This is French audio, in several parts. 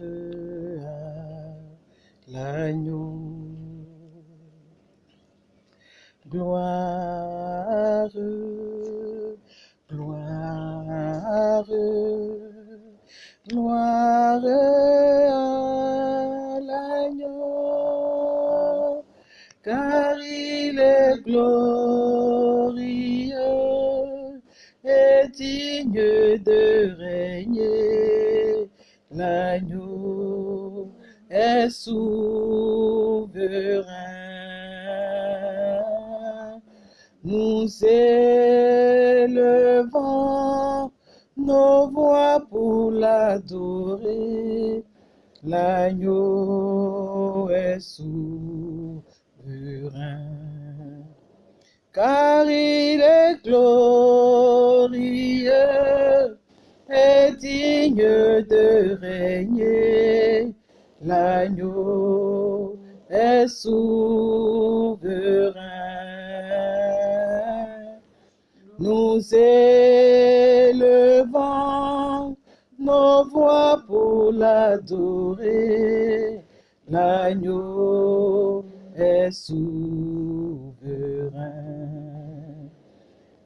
à l'agneau. Gloire, gloire, gloire à l'agneau, car il est glorieux et digne de régner. L'agneau est souverain. Nous élevons nos voix pour l'adorer. L'agneau est souverain. Car il est glorieux et digne de régner. L'agneau est souverain. Nous élevons nos voix pour l'adorer. L'agneau est souverain.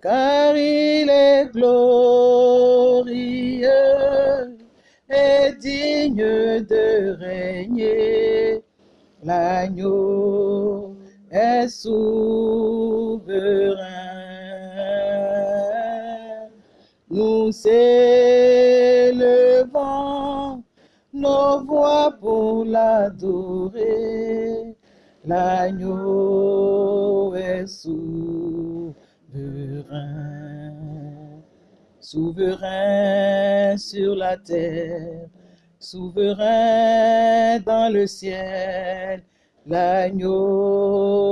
Car il est glorieux et digne de régner. L'agneau est souverain. Nous élevons nos voix pour l'adorer. L'agneau est souverain. Souverain sur la terre, souverain dans le ciel. L'agneau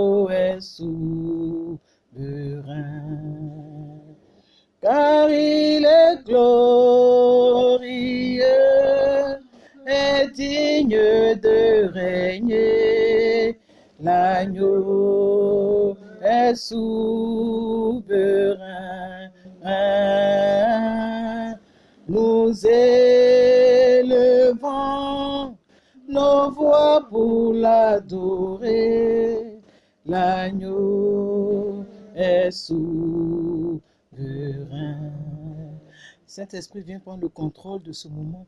Saint-Esprit, viens prendre le contrôle de ce moment.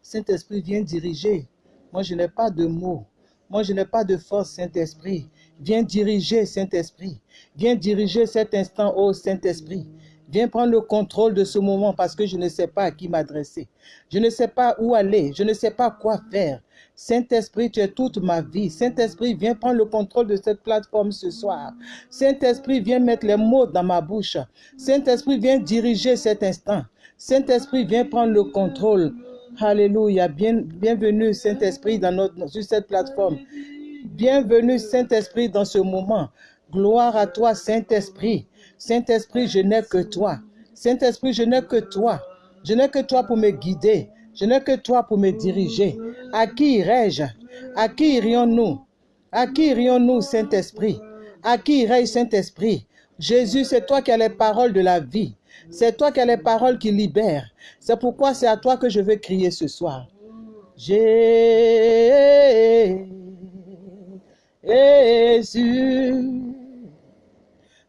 Saint-Esprit, viens diriger. Moi, je n'ai pas de mots. Moi, je n'ai pas de force, Saint-Esprit. Viens diriger, Saint-Esprit. Viens diriger cet instant, ô Saint-Esprit. Viens prendre le contrôle de ce moment parce que je ne sais pas à qui m'adresser. Je ne sais pas où aller. Je ne sais pas quoi faire. Saint-Esprit, tu es toute ma vie. Saint-Esprit, viens prendre le contrôle de cette plateforme ce soir. Saint-Esprit, viens mettre les mots dans ma bouche. Saint-Esprit, viens diriger cet instant. Saint-Esprit, viens prendre le contrôle. Alléluia. Bien, bienvenue, Saint-Esprit, dans notre, sur cette plateforme. Bienvenue, Saint-Esprit, dans ce moment. Gloire à toi, Saint-Esprit. Saint-Esprit, je n'ai que toi. Saint-Esprit, je n'ai que toi. Je n'ai que toi pour me guider. Je n'ai que toi pour me diriger. À qui irai-je? À qui irions-nous? À qui irions-nous, Saint-Esprit? À qui irai-je, Saint-Esprit? Jésus, c'est toi qui as les paroles de la vie. C'est toi qui as les paroles qui libèrent. C'est pourquoi c'est à toi que je veux crier ce soir. Jésus,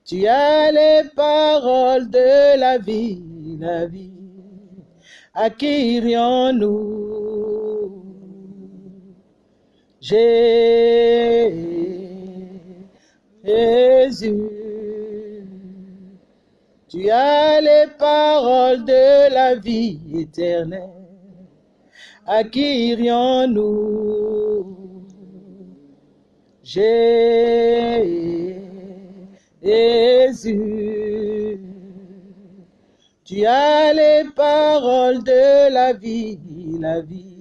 tu as les paroles de la vie, la vie. À qui irions-nous Jésus, tu as les paroles de la vie éternelle. À qui irions-nous Jésus, tu as les paroles de la vie, la vie.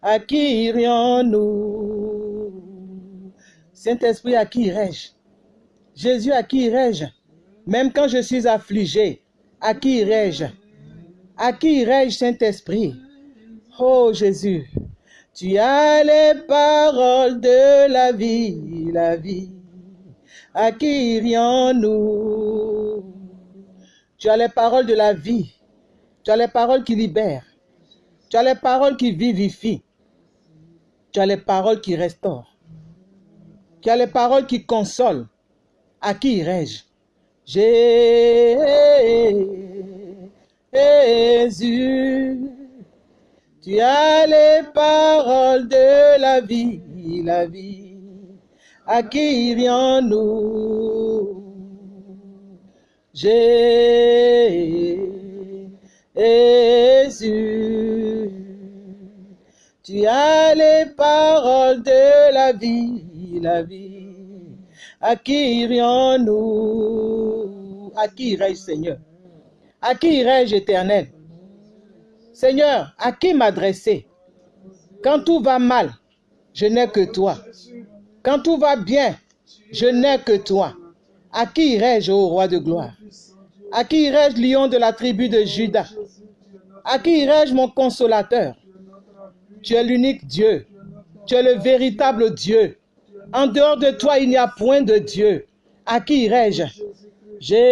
À qui irions-nous? Saint-Esprit, à qui irai-je? Jésus, à qui irai-je? Même quand je suis affligé, à qui irai-je? À qui irai-je, Saint-Esprit? Oh Jésus, tu as les paroles de la vie, la vie. À qui irions-nous? Tu as les paroles de la vie. Tu as les paroles qui libèrent. Tu as les paroles qui vivifient. Tu as les paroles qui restaurent. Tu as les paroles qui consolent. À qui irai-je? Jésus, tu as les paroles de la vie, la vie. À qui irions-nous? Jésus, tu as les paroles de la vie, la vie. À qui irions-nous À qui irai-je, Seigneur? À qui irai-je, éternel? Seigneur, à qui m'adresser? Quand tout va mal, je n'ai que toi. Quand tout va bien, je n'ai que toi. À qui irai-je, ô roi de gloire? À qui irai-je, lion de la tribu de Judas À qui irai-je, mon consolateur? Tu es l'unique Dieu. Tu es le véritable Dieu. En dehors de toi, il n'y a point de Dieu. À qui irai-je? Jésus,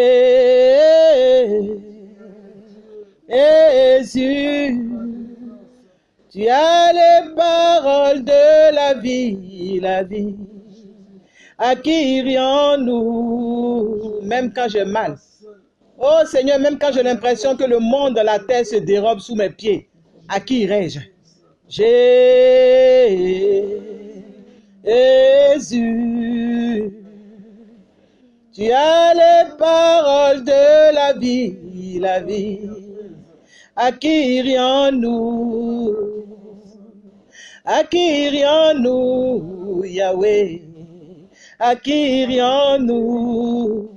tu as les paroles de la vie, la vie. À qui irions-nous, même quand j'ai mal Oh Seigneur, même quand j'ai l'impression que le monde de la terre se dérobe sous mes pieds, à qui irai-je? Jésus, tu as les paroles de la vie, la vie. À qui irions-nous À qui irions-nous, Yahweh Qui irions-nous,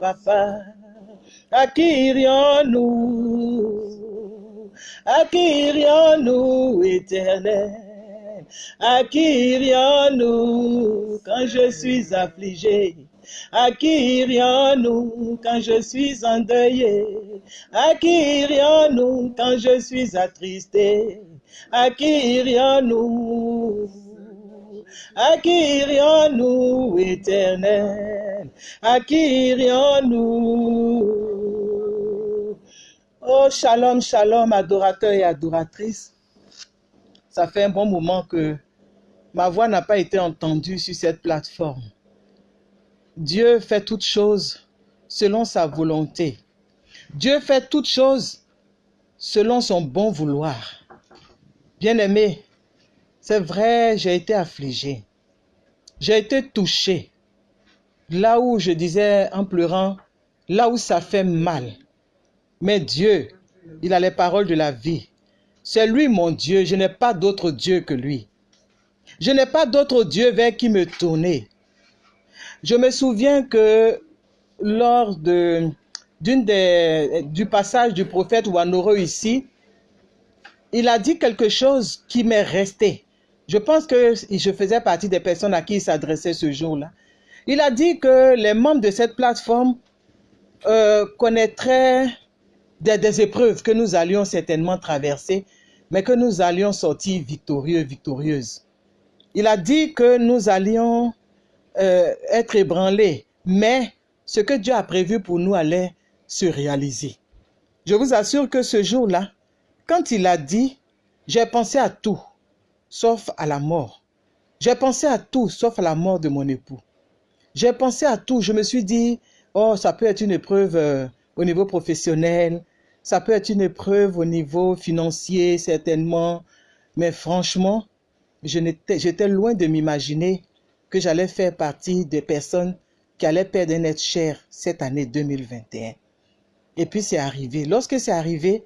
Papa. Qui irions-nous, éternel irions-nous quand je suis affligé. Irions-nous quand je suis endeuillé irions-nous quand je suis attristé irions-nous Irions-nous, éternel irions-nous Oh, shalom, shalom, adorateurs et adoratrices. Ça fait un bon moment que ma voix n'a pas été entendue sur cette plateforme. Dieu fait toutes choses selon sa volonté. Dieu fait toutes choses selon son bon vouloir. Bien-aimé, c'est vrai, j'ai été affligé. J'ai été touché. Là où je disais en pleurant, là où ça fait mal. Mais Dieu, il a les paroles de la vie. C'est lui mon Dieu, je n'ai pas d'autre Dieu que lui. Je n'ai pas d'autre Dieu vers qui me tourner. Je me souviens que lors de, des, du passage du prophète Wanoro ici, il a dit quelque chose qui m'est resté. Je pense que je faisais partie des personnes à qui il s'adressait ce jour-là. Il a dit que les membres de cette plateforme euh, connaîtraient des, épreuves que nous allions certainement traverser, mais que nous allions sortir victorieux, victorieuses. Il a dit que nous allions euh, être ébranlés, mais ce que Dieu a prévu pour nous allait se réaliser. Je vous assure que ce jour-là, quand il a dit, j'ai pensé à tout, sauf à la mort. J'ai pensé à tout, sauf à la mort de mon époux. J'ai pensé à tout. Je me suis dit, oh, ça peut être une épreuve euh, au niveau professionnel, ça peut être une épreuve au niveau financier, certainement. Mais franchement, j'étais loin de m'imaginer que j'allais faire partie des personnes qui allaient perdre un être cher cette année 2021. Et puis c'est arrivé. Lorsque c'est arrivé,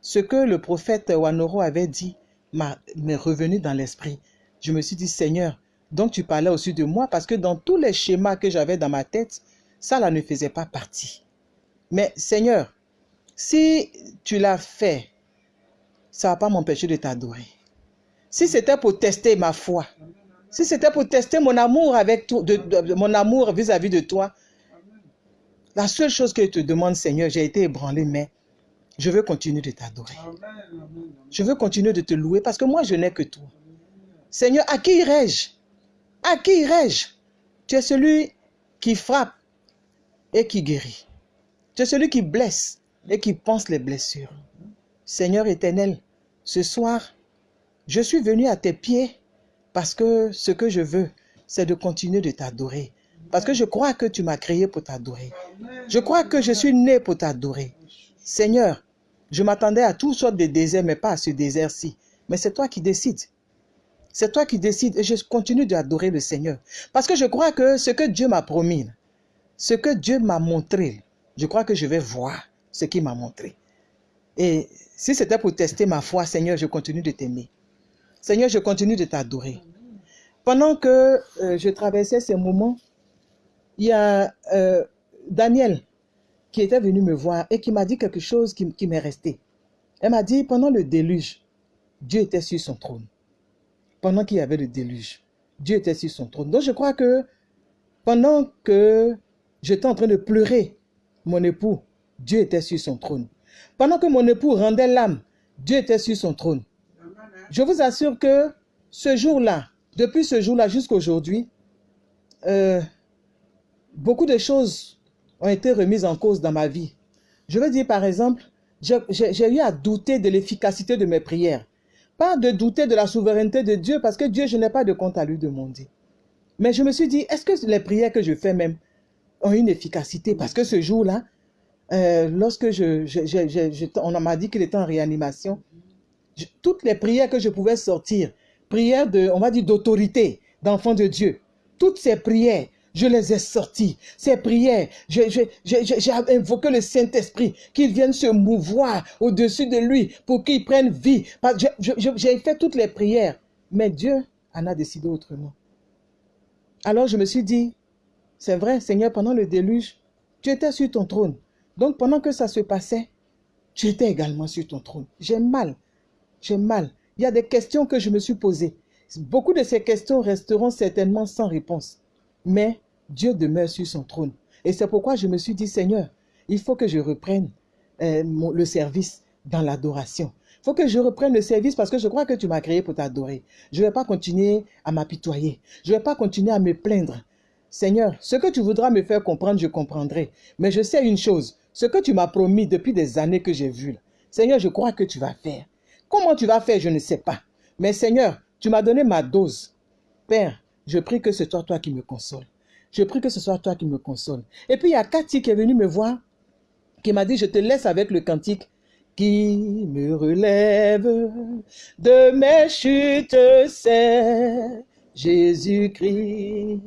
ce que le prophète Wanoro avait dit m'est revenu dans l'esprit. Je me suis dit, Seigneur, donc tu parlais aussi de moi parce que dans tous les schémas que j'avais dans ma tête, ça là ne faisait pas partie. Mais Seigneur, si tu l'as fait, ça ne va pas m'empêcher de t'adorer. Si c'était pour tester ma foi, si c'était pour tester mon amour avec toi, de, mon amour vis-à-vis de toi, la seule chose que je te demande, Seigneur, j'ai été ébranlé, mais je veux continuer de t'adorer. Je veux continuer de te louer parce que moi, je n'ai que toi. Seigneur, à qui irai-je? À qui irai-je? Tu es celui qui frappe et qui guérit. Tu es celui qui blesse et qui pense les blessures. Seigneur éternel, ce soir, je suis venu à tes pieds parce que ce que je veux, c'est de continuer de t'adorer. Parce que je crois que tu m'as créé pour t'adorer. Je crois que je suis né pour t'adorer. Seigneur, je m'attendais à toutes sortes de déserts, mais pas à ce désert-ci. Mais c'est toi qui décides. C'est toi qui décides et je continue d'adorer le Seigneur. Parce que je crois que ce que Dieu m'a promis, ce que Dieu m'a montré, je crois que je vais voir ce qu'il m'a montré. Et si c'était pour tester ma foi, Seigneur, je continue de t'aimer. Seigneur, je continue de t'adorer. Pendant que euh, je traversais ces moments, il y a euh, Daniel qui était venu me voir et qui m'a dit quelque chose qui, qui m'est resté. Elle m'a dit, pendant le déluge, Dieu était sur son trône. Pendant qu'il y avait le déluge, Dieu était sur son trône. Donc je crois que pendant que j'étais en train de pleurer, mon époux, Dieu était sur son trône. Pendant que mon époux rendait l'âme, Dieu était sur son trône. Je vous assure que ce jour-là, depuis ce jour-là jusqu'à aujourd'hui, euh, beaucoup de choses ont été remises en cause dans ma vie. Je veux dire, par exemple, j'ai eu à douter de l'efficacité de mes prières. Pas de douter de la souveraineté de Dieu, parce que Dieu, je n'ai pas de compte à lui demander. Mais je me suis dit, est-ce que les prières que je fais même ont une efficacité? Parce que ce jour-là, euh, lorsque je, on m'a dit qu'il était en réanimation, toutes les prières que je pouvais sortir, prières de, on va dire, d'autorité, d'enfant de Dieu, toutes ces prières, je les ai sorties. Ces prières, j'ai invoqué le Saint-Esprit, qu'il vienne se mouvoir au-dessus de lui pour qu'il prenne vie. J'ai fait toutes les prières, mais Dieu en a décidé autrement. Alors je me suis dit, c'est vrai, Seigneur, pendant le déluge, tu étais sur ton trône. Donc pendant que ça se passait, tu étais également sur ton trône. J'ai mal. J'ai mal. Il y a des questions que je me suis posées. Beaucoup de ces questions resteront certainement sans réponse. Mais Dieu demeure sur son trône. Et c'est pourquoi je me suis dit, Seigneur, il faut que je reprenne euh, le service dans l'adoration. Il faut que je reprenne le service parce que je crois que tu m'as créé pour t'adorer. Je ne vais pas continuer à m'apitoyer. Je ne vais pas continuer à me plaindre. Seigneur, ce que tu voudras me faire comprendre, je comprendrai. Mais je sais une chose, ce que tu m'as promis depuis des années que j'ai vu, Seigneur, je crois que tu vas faire. Comment tu vas faire, je ne sais pas. Mais Seigneur, tu m'as donné ma dose. Père, je prie que ce soit toi qui me console. Je prie que ce soit toi qui me console. Et puis il y a Cathy qui est venue me voir, qui m'a dit, je te laisse avec le cantique qui me relève de mes chutes, c'est Jésus-Christ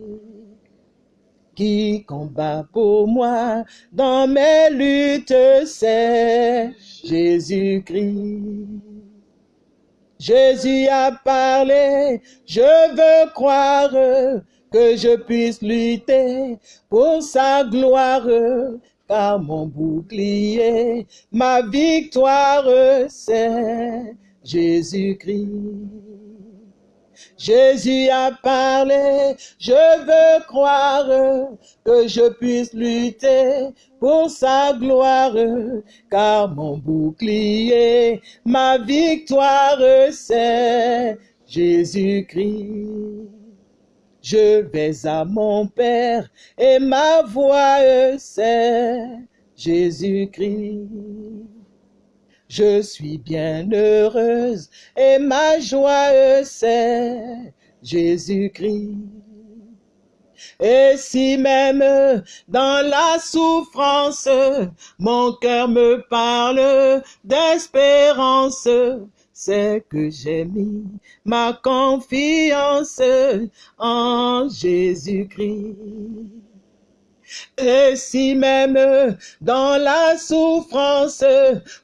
qui combat pour moi dans mes luttes, c'est Jésus-Christ. Jésus a parlé, je veux croire que je puisse lutter pour sa gloire, car mon bouclier, ma victoire, c'est Jésus-Christ. Jésus a parlé, je veux croire que je puisse lutter pour sa gloire, car mon bouclier, ma victoire, c'est Jésus-Christ. Je vais à mon Père et ma voix, c'est Jésus-Christ. Je suis bien heureuse et ma joie c'est Jésus-Christ. Et si même dans la souffrance, mon cœur me parle d'espérance, c'est que j'ai mis ma confiance en Jésus-Christ. Et si même dans la souffrance,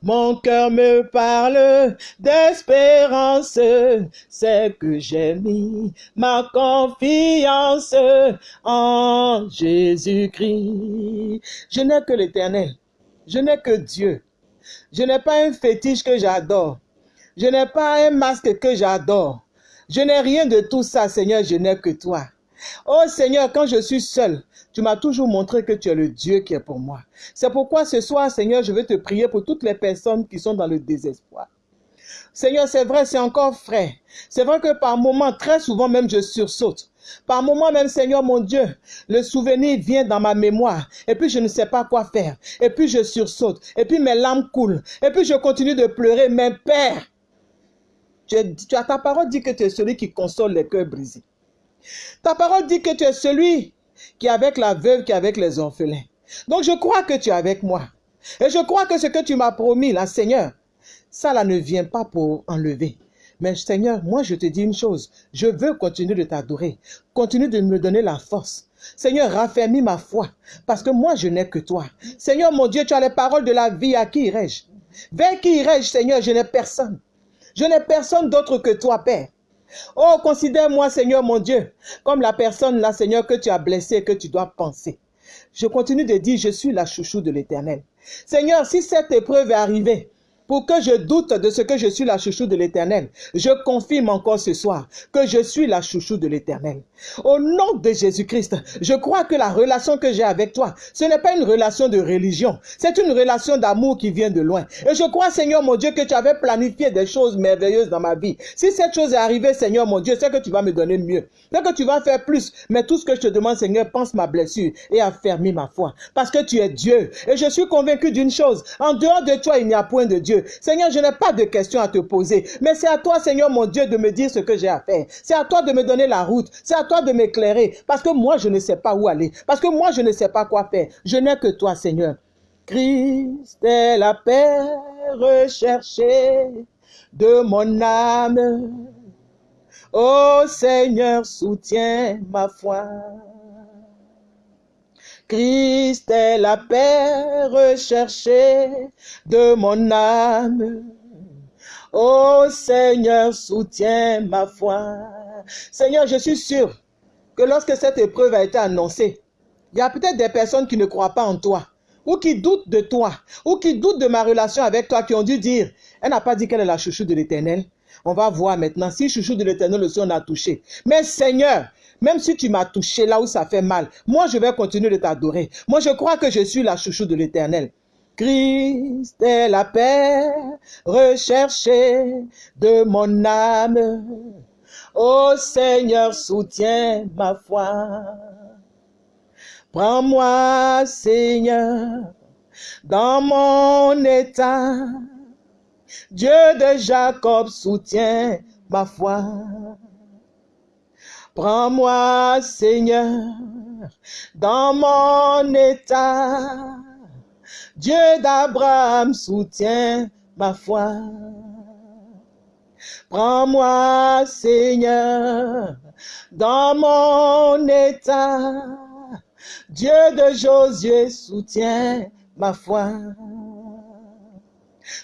mon cœur me parle d'espérance, c'est que j'ai mis ma confiance en Jésus-Christ. Je n'ai que l'éternel. Je n'ai que Dieu. Je n'ai pas un fétiche que j'adore. Je n'ai pas un masque que j'adore. Je n'ai rien de tout ça, Seigneur, je n'ai que toi. Oh Seigneur, quand je suis seul, tu m'as toujours montré que tu es le Dieu qui est pour moi. C'est pourquoi ce soir, Seigneur, je vais te prier pour toutes les personnes qui sont dans le désespoir. Seigneur, c'est vrai, c'est encore frais. C'est vrai que par moments, très souvent même, je sursaute. Par moments même, Seigneur mon Dieu, le souvenir vient dans ma mémoire. Et puis je ne sais pas quoi faire. Et puis je sursaute. Et puis mes larmes coulent. Et puis je continue de pleurer. Mais Père, tu, as ta parole dit que tu es celui qui console les cœurs brisés. Ta parole dit que tu es celui qui est avec la veuve, qui est avec les orphelins. Donc je crois que tu es avec moi. Et je crois que ce que tu m'as promis, là, Seigneur, ça là ne vient pas pour enlever. Mais Seigneur, moi je te dis une chose, je veux continuer de t'adorer, continue de me donner la force. Seigneur, raffermis ma foi, parce que moi je n'ai que toi. Seigneur mon Dieu, tu as les paroles de la vie, à qui irai-je? Vers qui irai-je, Seigneur? Je n'ai personne. Je n'ai personne d'autre que toi, Père. Oh, considère-moi, Seigneur mon Dieu, comme la personne là, Seigneur, que tu as blessée, que tu dois penser. Je continue de dire, je suis la chouchou de l'éternel. Seigneur, si cette épreuve est arrivée, pour que je doute de ce que je suis la chouchou de l'éternel. Je confirme encore ce soir que je suis la chouchou de l'éternel. Au nom de Jésus-Christ, je crois que la relation que j'ai avec toi, ce n'est pas une relation de religion, c'est une relation d'amour qui vient de loin. Et je crois, Seigneur mon Dieu, que tu avais planifié des choses merveilleuses dans ma vie. Si cette chose est arrivée, Seigneur mon Dieu, c'est que tu vas me donner mieux. C'est que tu vas faire plus. Mais tout ce que je te demande, Seigneur, pense ma blessure et affermis ma foi. Parce que tu es Dieu. Et je suis convaincu d'une chose. En dehors de toi, il n'y a point de Dieu. Seigneur, je n'ai pas de questions à te poser, mais c'est à toi, Seigneur mon Dieu, de me dire ce que j'ai à faire. C'est à toi de me donner la route. C'est à toi de m'éclairer, parce que moi, je ne sais pas où aller, parce que moi, je ne sais pas quoi faire. Je n'ai que toi, Seigneur. Christ est la paix recherchée de mon âme. Ô Seigneur, soutiens ma foi. Christ est la paix recherchée de mon âme. Ô Seigneur, soutiens ma foi. Seigneur, je suis sûr que lorsque cette épreuve a été annoncée, il y a peut-être des personnes qui ne croient pas en toi, ou qui doutent de toi, ou qui doutent de ma relation avec toi, qui ont dû dire, elle n'a pas dit qu'elle est la chouchou de l'éternel. On va voir maintenant si chouchou de l'éternel aussi on a touché. Mais Seigneur, même si tu m'as touché là où ça fait mal, moi je vais continuer de t'adorer. Moi je crois que je suis la chouchou de l'éternel. Christ est la paix recherchée de mon âme. Ô Seigneur, soutiens ma foi. Prends-moi, Seigneur, dans mon état. Dieu de Jacob soutient ma foi. Prends-moi, Seigneur, dans mon état. Dieu d'Abraham soutient ma foi. Prends-moi, Seigneur, dans mon état. Dieu de Josué soutient ma foi.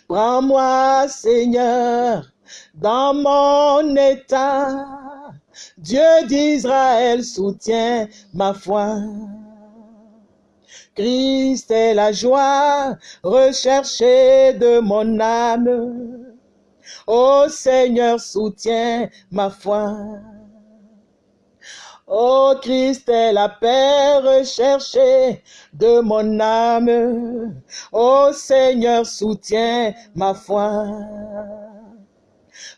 Prends-moi, Seigneur, dans mon état. Dieu d'Israël soutient ma foi. Christ est la joie recherchée de mon âme. Ô Seigneur, soutient ma foi. Ô Christ est la paix recherchée de mon âme. Ô Seigneur, soutient ma foi.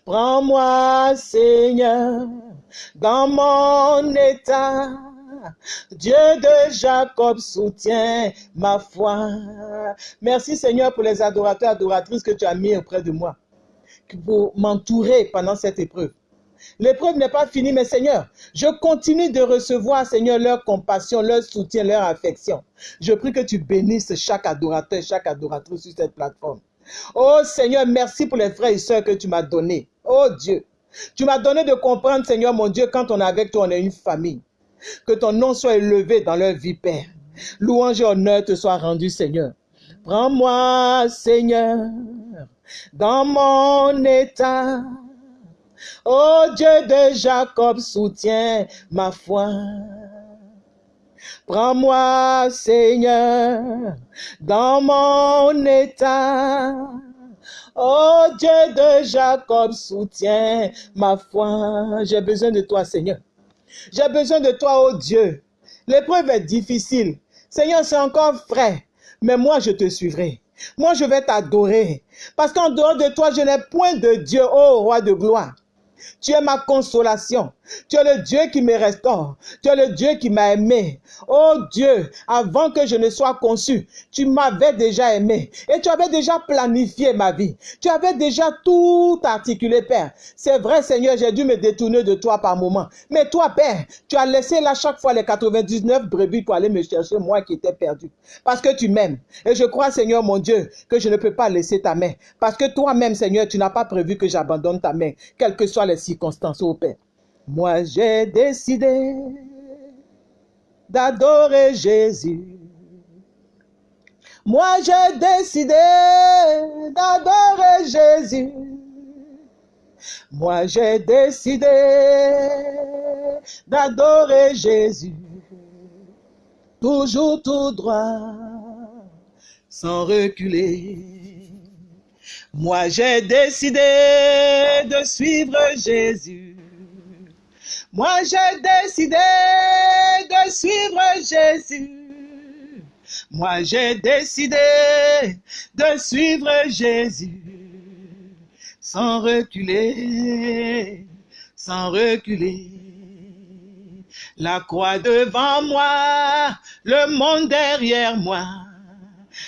Prends-moi, Seigneur, dans mon état. Dieu de Jacob soutient ma foi. Merci Seigneur pour les adorateurs, adoratrices que tu as mis auprès de moi, pour m'entourer pendant cette épreuve. L'épreuve n'est pas finie, mais Seigneur, je continue de recevoir, Seigneur, leur compassion, leur soutien, leur affection. Je prie que tu bénisses chaque adorateur, chaque adoratrice sur cette plateforme. Oh Seigneur, merci pour les frères et sœurs que tu m'as donnés. Oh Dieu, tu m'as donné de comprendre, Seigneur mon Dieu, quand on est avec toi, on est une famille. Que ton nom soit élevé dans leur vie, Père. Louange et honneur te soit rendu, Seigneur. Prends-moi, Seigneur, dans mon état. Oh Dieu de Jacob, soutient ma foi. Prends-moi, Seigneur, dans mon état. Oh Dieu de Jacob, soutient ma foi. J'ai besoin de toi, Seigneur. J'ai besoin de toi, oh Dieu. L'épreuve est difficile. Seigneur, c'est encore frais. Mais moi, je te suivrai. Moi, je vais t'adorer. Parce qu'en dehors de toi, je n'ai point de Dieu, ô roi de gloire. Tu es ma consolation. Tu es le Dieu qui me restaure. Tu es le Dieu qui m'a aimé. Oh Dieu, avant que je ne sois conçu, tu m'avais déjà aimé et tu avais déjà planifié ma vie. Tu avais déjà tout articulé, Père. C'est vrai, Seigneur, j'ai dû me détourner de toi par moment. Mais toi, Père, tu as laissé là chaque fois les 99 brebis pour aller me chercher, moi qui étais perdu. Parce que tu m'aimes. Et je crois, Seigneur, mon Dieu, que je ne peux pas laisser ta main. Parce que toi-même, Seigneur, tu n'as pas prévu que j'abandonne ta main, quelles que soient les circonstances, oh Père. Moi, j'ai décidé d'adorer Jésus. Moi, j'ai décidé d'adorer Jésus. Moi, j'ai décidé d'adorer Jésus. Toujours tout droit, sans reculer. Moi, j'ai décidé de suivre Jésus. Moi, j'ai décidé de suivre Jésus. Moi, j'ai décidé de suivre Jésus sans reculer, sans reculer. La croix devant moi, le monde derrière moi.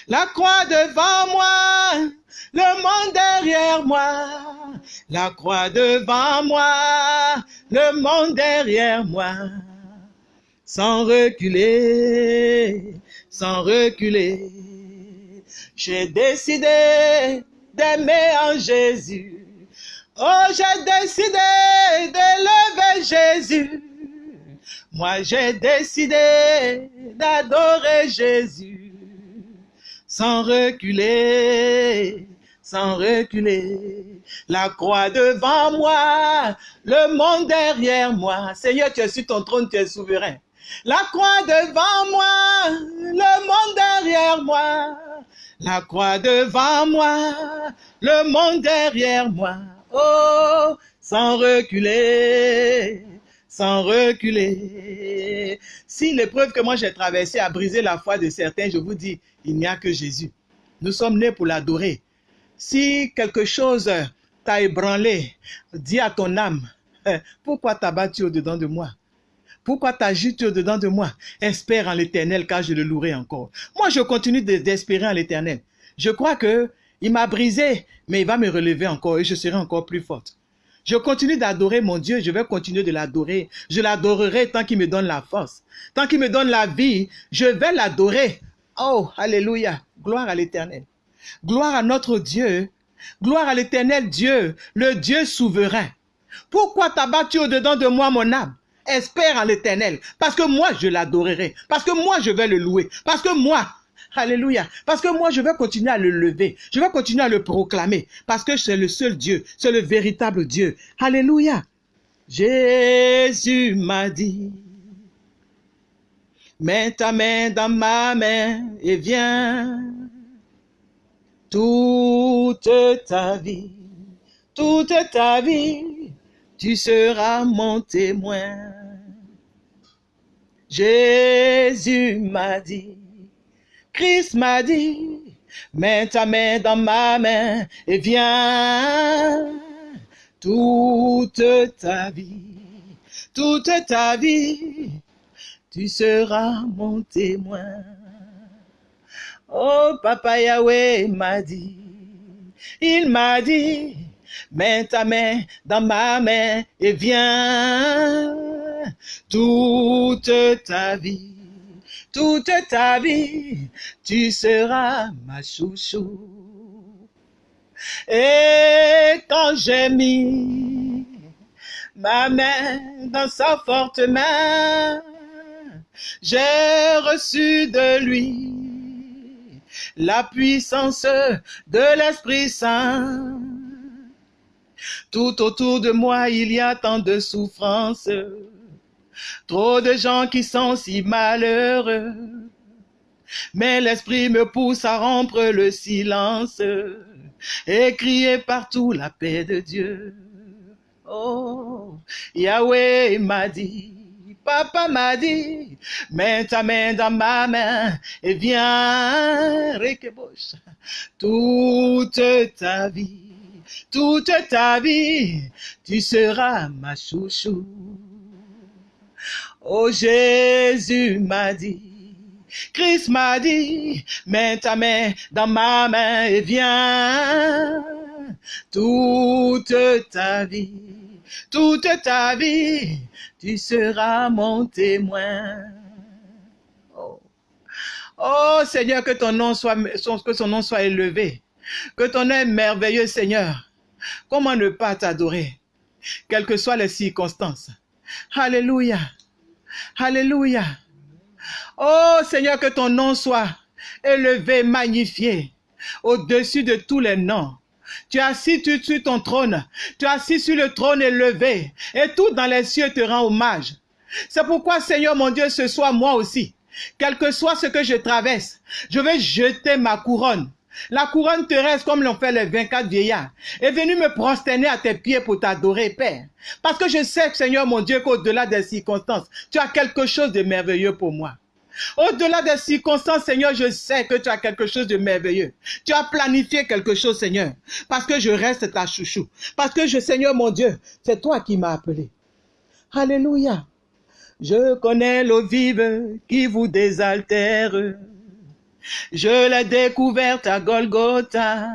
La croix devant moi, le monde derrière moi. La croix devant moi, le monde derrière moi. Sans reculer, sans reculer. J'ai décidé d'aimer en Jésus. Oh, j'ai décidé d'élever Jésus. Moi, j'ai décidé d'adorer Jésus sans reculer, sans reculer. La croix devant moi, le monde derrière moi. Seigneur, tu es sur ton trône, tu es souverain. La croix devant moi, le monde derrière moi. La croix devant moi, le monde derrière moi. Oh, sans reculer, sans reculer. Si l'épreuve que moi j'ai traversée a brisé la foi de certains, je vous dis, il n'y a que Jésus. Nous sommes nés pour l'adorer. Si quelque chose t'a ébranlé, dis à ton âme, pourquoi t'as battu au-dedans de moi? Pourquoi t'agites au-dedans de moi? Espère en l'éternel car je le louerai encore. Moi, je continue d'espérer en l'éternel. Je crois que il m'a brisé, mais il va me relever encore et je serai encore plus forte. Je continue d'adorer mon Dieu, je vais continuer de l'adorer. Je l'adorerai tant qu'il me donne la force. Tant qu'il me donne la vie, je vais l'adorer. Oh, alléluia. Gloire à l'éternel. Gloire à notre Dieu. Gloire à l'éternel Dieu, le Dieu souverain. Pourquoi t'as battu au-dedans de moi, mon âme? Espère en l'éternel. Parce que moi, je l'adorerai. Parce que moi, je vais le louer. Parce que moi, Alléluia. Parce que moi, je vais continuer à le lever. Je vais continuer à le proclamer. Parce que c'est le seul Dieu. C'est le véritable Dieu. Alléluia. Jésus m'a dit, mets ta main dans ma main et viens. Toute ta vie, toute ta vie, tu seras mon témoin. Jésus m'a dit, Christ m'a dit, mets ta main dans ma main et viens. Toute ta vie, toute ta vie, tu seras mon témoin. Oh, Papa Yahweh m'a dit, il m'a dit, mets ta main dans ma main et viens. Toute ta vie, toute ta vie, tu seras ma chouchou. Et quand j'ai mis ma main dans sa forte main, j'ai reçu de lui la puissance de l'Esprit Saint. Tout autour de moi, il y a tant de souffrances, trop de gens qui sont si malheureux. Mais l'Esprit me pousse à rompre le silence et crier partout la paix de Dieu. Oh, Yahweh m'a dit, Papa m'a dit, mets ta main dans ma main et viens, Rekebosh, toute ta vie, toute ta vie, tu seras ma chouchou. Oh Jésus m'a dit, Christ m'a dit, mets ta main dans ma main et viens. Toute ta vie, toute ta vie, tu seras mon témoin. Oh, oh Seigneur, que ton nom soit, que son nom soit élevé. Que ton nom est merveilleux, Seigneur. Comment ne pas t'adorer, quelles que soient les circonstances. Alléluia. Alléluia. Oh Seigneur, que ton nom soit élevé, magnifié, au-dessus de tous les noms. Tu as assis sur ton trône, tu as assis sur le trône élevé, et tout dans les cieux te rend hommage. C'est pourquoi, Seigneur mon Dieu, ce soir, moi aussi, quel que soit ce que je traverse, je vais jeter ma couronne. La couronne terrestre, comme l'ont fait les 24 vieillards, est venue me prosterner à tes pieds pour t'adorer, Père. Parce que je sais, Seigneur mon Dieu, qu'au-delà des circonstances, tu as quelque chose de merveilleux pour moi. Au-delà des circonstances, Seigneur, je sais que tu as quelque chose de merveilleux. Tu as planifié quelque chose, Seigneur, parce que je reste ta chouchou. Parce que je, Seigneur mon Dieu, c'est toi qui m'as appelé. Alléluia. Je connais l'eau vive qui vous désaltère. Je l'ai découverte à Golgotha.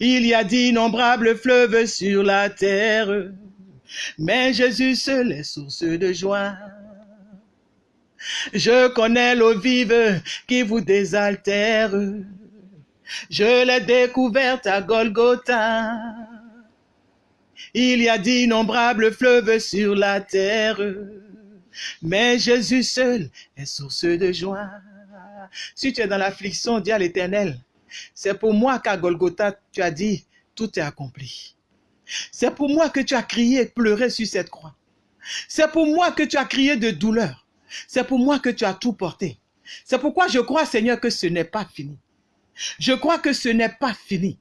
Il y a d'innombrables fleuves sur la terre, mais Jésus seul est source de joie. Je connais l'eau vive qui vous désaltère. Je l'ai découverte à Golgotha. Il y a d'innombrables fleuves sur la terre, mais Jésus seul est source de joie. Si tu es dans l'affliction, dis à l'Éternel, c'est pour moi qu'à Golgotha, tu as dit, tout est accompli. C'est pour moi que tu as crié et pleuré sur cette croix. C'est pour moi que tu as crié de douleur. C'est pour moi que tu as tout porté. C'est pourquoi je crois, Seigneur, que ce n'est pas fini. Je crois que ce n'est pas fini.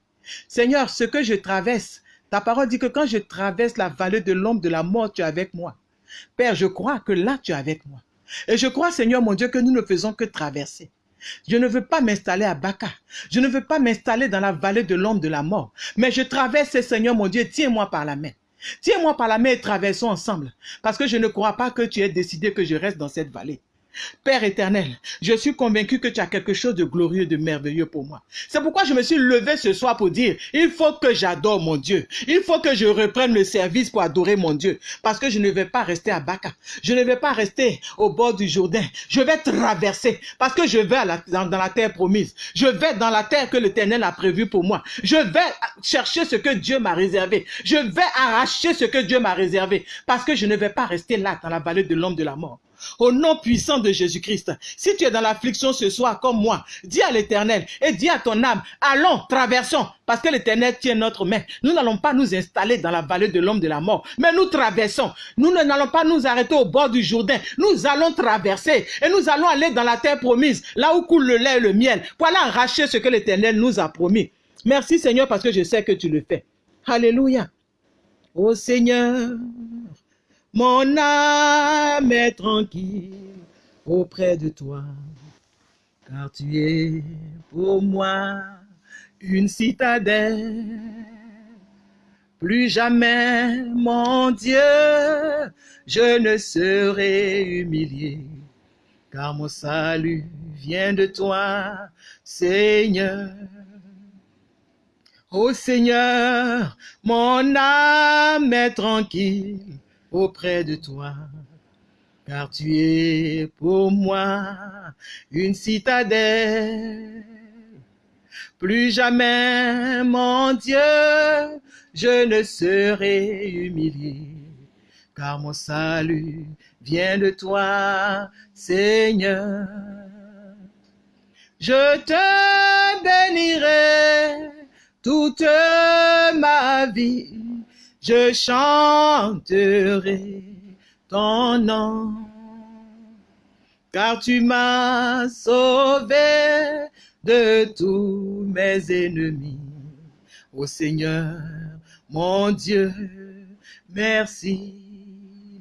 Seigneur, ce que je traverse, ta parole dit que quand je traverse la vallée de l'ombre de la mort, tu es avec moi. Père, je crois que là, tu es avec moi. Et je crois, Seigneur mon Dieu, que nous ne faisons que traverser. Je ne veux pas m'installer à Baka. Je ne veux pas m'installer dans la vallée de l'ombre de la mort. Mais je traverse, Seigneur mon Dieu, tiens-moi par la main. Tiens-moi par la main et traversons ensemble. Parce que je ne crois pas que tu aies décidé que je reste dans cette vallée. Père éternel, je suis convaincu que tu as quelque chose de glorieux, de merveilleux pour moi. C'est pourquoi je me suis levé ce soir pour dire, il faut que j'adore mon Dieu. Il faut que je reprenne le service pour adorer mon Dieu. Parce que je ne vais pas rester à Baka. Je ne vais pas rester au bord du Jourdain. Je vais traverser parce que je vais dans, dans, la terre promise. Je vais dans la terre que l'éternel a prévue pour moi. Je vais chercher ce que Dieu m'a réservé. Je vais arracher ce que Dieu m'a réservé. Parce que je ne vais pas rester là dans la vallée de l'homme de la mort au nom puissant de Jésus-Christ. Si tu es dans l'affliction ce soir comme moi, dis à l'éternel et dis à ton âme, allons, traversons, parce que l'éternel tient notre main. Nous n'allons pas nous installer dans la vallée de l'homme de la mort, mais nous traversons. Nous n'allons pas nous arrêter au bord du Jourdain. Nous allons traverser et nous allons aller dans la terre promise, là où coule le lait et le miel, pour aller arracher ce que l'éternel nous a promis. Merci Seigneur parce que je sais que tu le fais. Alléluia. Ô Seigneur, mon âme est tranquille auprès de toi, car tu es pour moi une citadelle. Plus jamais, mon Dieu, je ne serai humilié, car mon salut vient de toi, Seigneur. Ô Seigneur, mon âme est tranquille auprès de toi, car tu es pour moi une citadelle. Plus jamais, mon Dieu, je ne serai humilié, car mon salut vient de toi, Seigneur. Je te bénirai toute ma vie je chanterai ton nom, car tu m'as sauvé de tous mes ennemis. Ô Seigneur, mon Dieu, merci.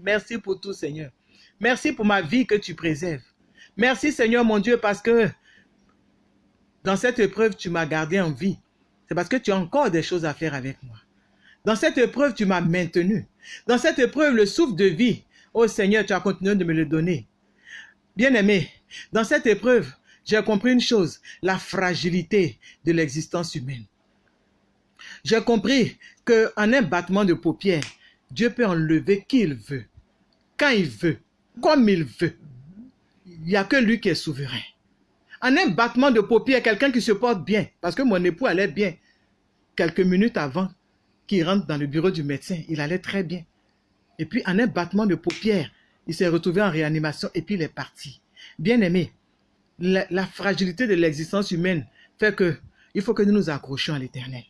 Merci pour tout, Seigneur. Merci pour ma vie que tu préserves. Merci, Seigneur, mon Dieu, parce que dans cette épreuve, tu m'as gardé en vie. c'est parce que tu as encore des choses à faire avec moi. Dans cette épreuve, tu m'as maintenu. Dans cette épreuve, le souffle de vie, oh Seigneur, tu as continué de me le donner. Bien-aimé, dans cette épreuve, j'ai compris une chose, la fragilité de l'existence humaine. J'ai compris qu'en un battement de paupières, Dieu peut enlever qui il veut, quand il veut, comme il veut. Il n'y a que lui qui est souverain. En un battement de paupières, quelqu'un qui se porte bien, parce que mon époux allait bien quelques minutes avant qu'il rentre dans le bureau du médecin, il allait très bien. Et puis en un battement de paupières, il s'est retrouvé en réanimation et puis il est parti. Bien aimé, la, la fragilité de l'existence humaine fait que il faut que nous nous accrochions à l'éternel.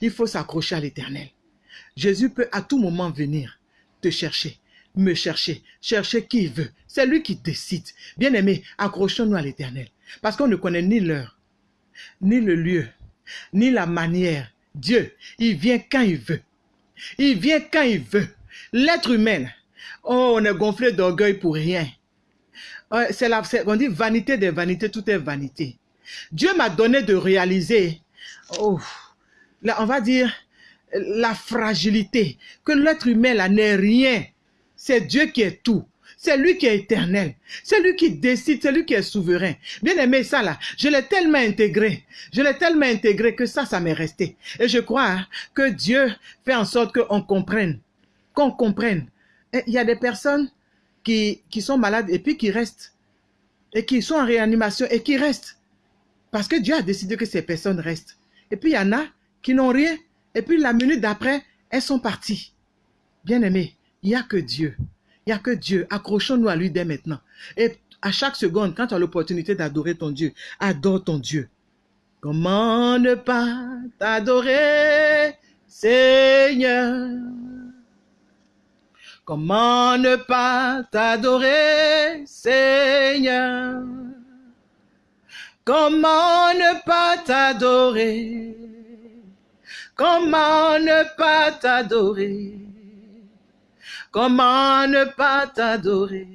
Il faut s'accrocher à l'éternel. Jésus peut à tout moment venir te chercher, me chercher, chercher qui veut. C'est lui qui décide. Bien aimé, accrochons-nous à l'éternel. Parce qu'on ne connaît ni l'heure, ni le lieu, ni la manière. Dieu, il vient quand il veut. Il vient quand il veut. L'être humain, oh, on est gonflé d'orgueil pour rien. C'est la, on dit vanité des vanités, tout est vanité. Dieu m'a donné de réaliser, oh, on va dire, la fragilité, que l'être humain là n'est rien. C'est Dieu qui est tout. C'est lui qui est éternel. C'est lui qui décide, c'est lui qui est souverain. Bien aimé, ça là, je l'ai tellement intégré. Je l'ai tellement intégré que ça, ça m'est resté. Et je crois hein, que Dieu fait en sorte qu'on comprenne. Qu'on comprenne. il y a des personnes qui, qui sont malades et puis qui restent. Et qui sont en réanimation et qui restent. Parce que Dieu a décidé que ces personnes restent. Et puis il y en a qui n'ont rien. Et puis la minute d'après, elles sont parties. Bien aimé, il n'y a que Dieu. Il n'y a que Dieu. Accrochons-nous à lui dès maintenant. Et à chaque seconde, quand tu as l'opportunité d'adorer ton Dieu, adore ton Dieu. Comment ne pas t'adorer, Seigneur? Comment ne pas t'adorer, Seigneur? Comment ne pas t'adorer? Comment ne pas t'adorer? Comment ne pas t'adorer?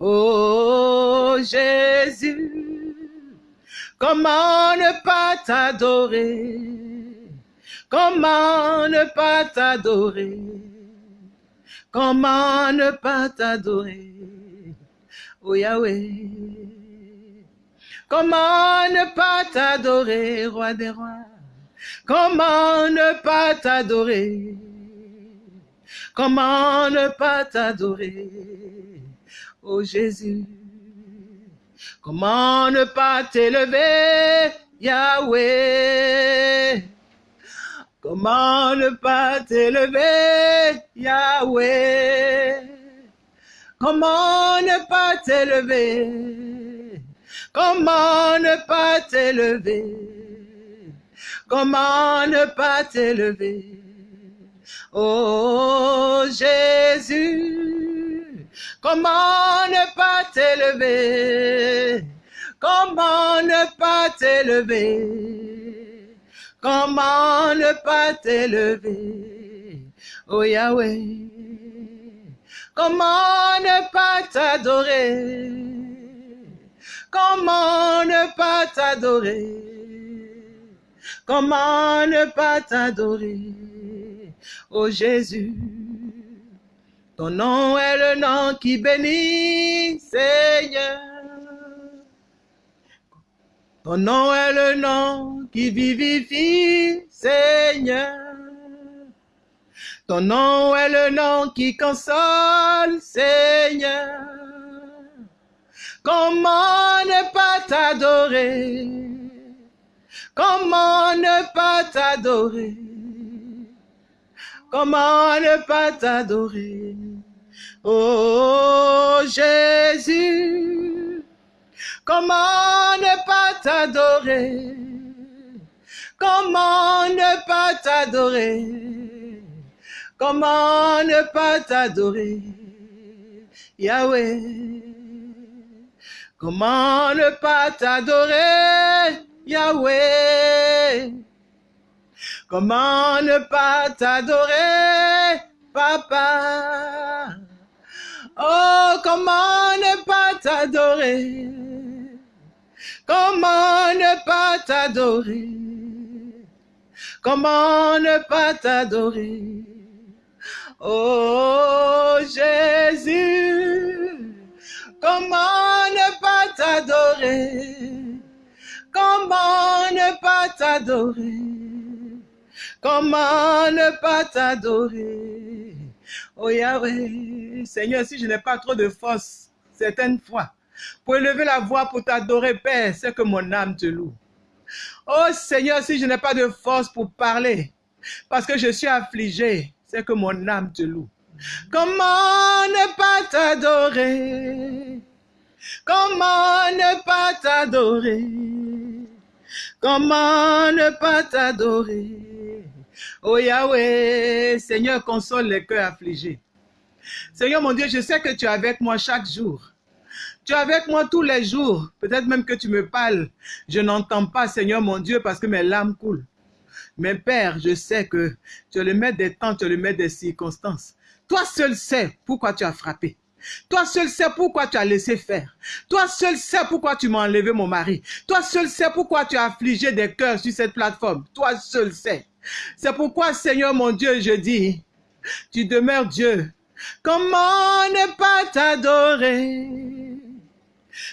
Oh Jésus, comment ne pas t'adorer? Comment ne pas t'adorer? Comment ne pas t'adorer? Oh Yahweh, comment ne pas t'adorer, roi des rois? Comment ne pas t'adorer? Comment ne pas t'adorer, oh Jésus Comment ne pas t'élever, Yahweh? Comment ne pas t'élever, Yahweh? Comment ne pas t'élever? Comment ne pas t'élever? Comment ne pas t'élever? Oh Jésus, comment ne pas t'élever? Comment ne pas t'élever? Comment ne pas t'élever? Oh Yahweh, comment ne pas t'adorer? Comment ne pas t'adorer? Comment ne pas t'adorer? Oh Jésus. Ton nom est le nom qui bénit, Seigneur. Ton nom est le nom qui vivifie, Seigneur. Ton nom est le nom qui console, Seigneur. Comment ne pas t'adorer? Comment ne pas t'adorer? Comment ne pas t'adorer? Oh Jésus, comment ne pas t'adorer? Comment ne pas t'adorer? Comment ne pas t'adorer? Yahweh. Comment ne pas t'adorer? Yahweh Comment ne pas t'adorer, papa? Oh, comment ne pas t'adorer? Comment ne pas t'adorer? Comment ne pas t'adorer? Oh Jésus, comment ne pas t'adorer? Comment ne pas t'adorer? Comment ne pas t'adorer? Oh Yahweh, Seigneur, si je n'ai pas trop de force, certaines fois, pour élever la voix pour t'adorer, Père, c'est que mon âme te loue. Oh Seigneur, si je n'ai pas de force pour parler, parce que je suis affligé, c'est que mon âme te loue. Comment ne pas t'adorer? Comment ne pas t'adorer? Comment ne pas t'adorer? Oh Yahweh, Seigneur, console les cœurs affligés. Seigneur mon Dieu, je sais que tu es avec moi chaque jour. Tu es avec moi tous les jours. Peut-être même que tu me parles. Je n'entends pas, Seigneur mon Dieu, parce que mes larmes coulent. Mais Père, je sais que tu es le maître des temps, tu es le maître des circonstances. Toi seul sais pourquoi tu as frappé. Toi seul sais pourquoi tu as laissé faire. Toi seul sais pourquoi tu m'as enlevé mon mari. Toi seul sais pourquoi tu as affligé des cœurs sur cette plateforme. Toi seul sais. C'est pourquoi, Seigneur mon Dieu, je dis, tu demeures Dieu. Comment ne pas t'adorer?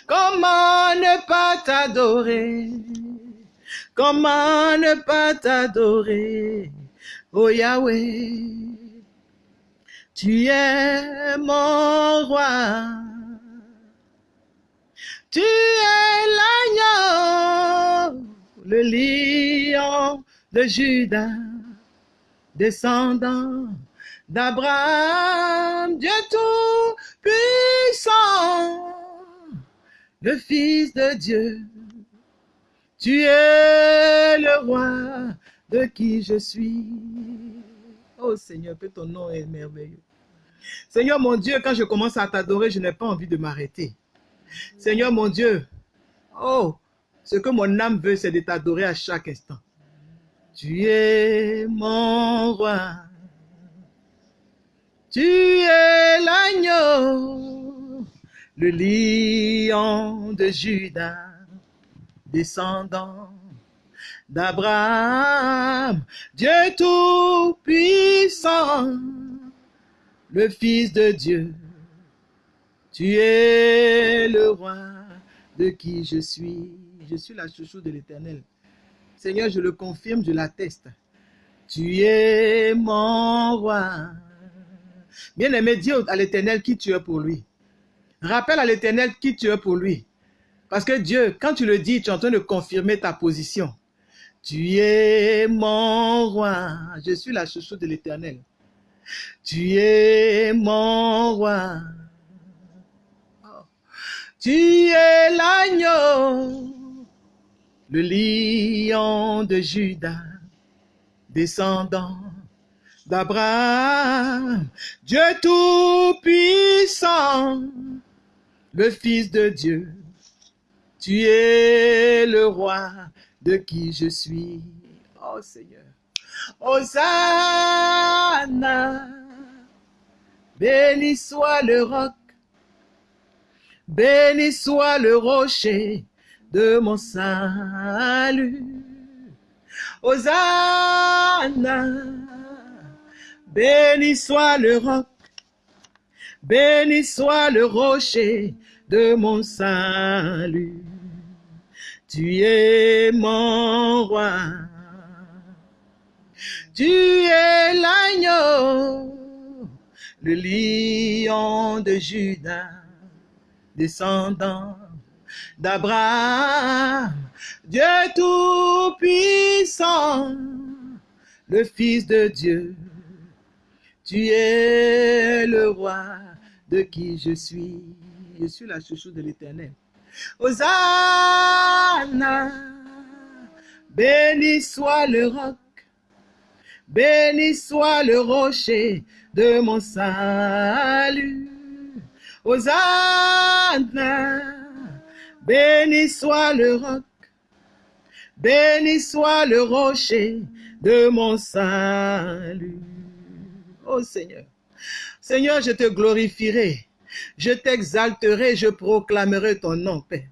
Comment ne pas t'adorer? Comment ne pas t'adorer? Oh Yahweh, tu es mon roi. Tu es l'agneau, le lion de Judas, descendant d'Abraham, Dieu tout puissant, le Fils de Dieu. Tu es le roi de qui je suis. Oh Seigneur, que ton nom est merveilleux. Seigneur mon Dieu, quand je commence à t'adorer, je n'ai pas envie de m'arrêter. Seigneur mon Dieu, oh, ce que mon âme veut, c'est de t'adorer à chaque instant. Tu es mon roi. Tu es l'agneau, le lion de Judas, descendant d'Abraham, Dieu tout-puissant, le Fils de Dieu. Tu es le roi de qui je suis. Je suis la chouchou de l'Éternel. Seigneur, je le confirme, je l'atteste. Tu es mon roi. Bien-aimé, dis à l'Éternel qui tu es pour lui. Rappelle à l'Éternel qui tu es pour lui. Parce que Dieu, quand tu le dis, tu es en train de confirmer ta position. Tu es mon roi. Je suis la chouchou de l'Éternel. Tu es mon roi. Tu es l'agneau, le lion de Judas, descendant d'Abraham, Dieu tout-puissant, le Fils de Dieu. Tu es le roi de qui je suis. Oh Seigneur. Hosanna, béni soit le roc, béni soit le rocher de mon salut. Hosanna, béni soit le roc, béni soit le rocher de mon salut. Tu es mon roi. Tu es l'agneau, le lion de Judas, descendant d'Abraham, Dieu tout-puissant, le Fils de Dieu. Tu es le roi de qui je suis. Je suis la chouchou de l'Éternel. Hosanna, béni soit le roc, béni soit le rocher de mon salut. Hosanna, béni soit le roc, béni soit le rocher de mon salut. Oh Seigneur, Seigneur, je te glorifierai je t'exalterai, je proclamerai ton nom, Père.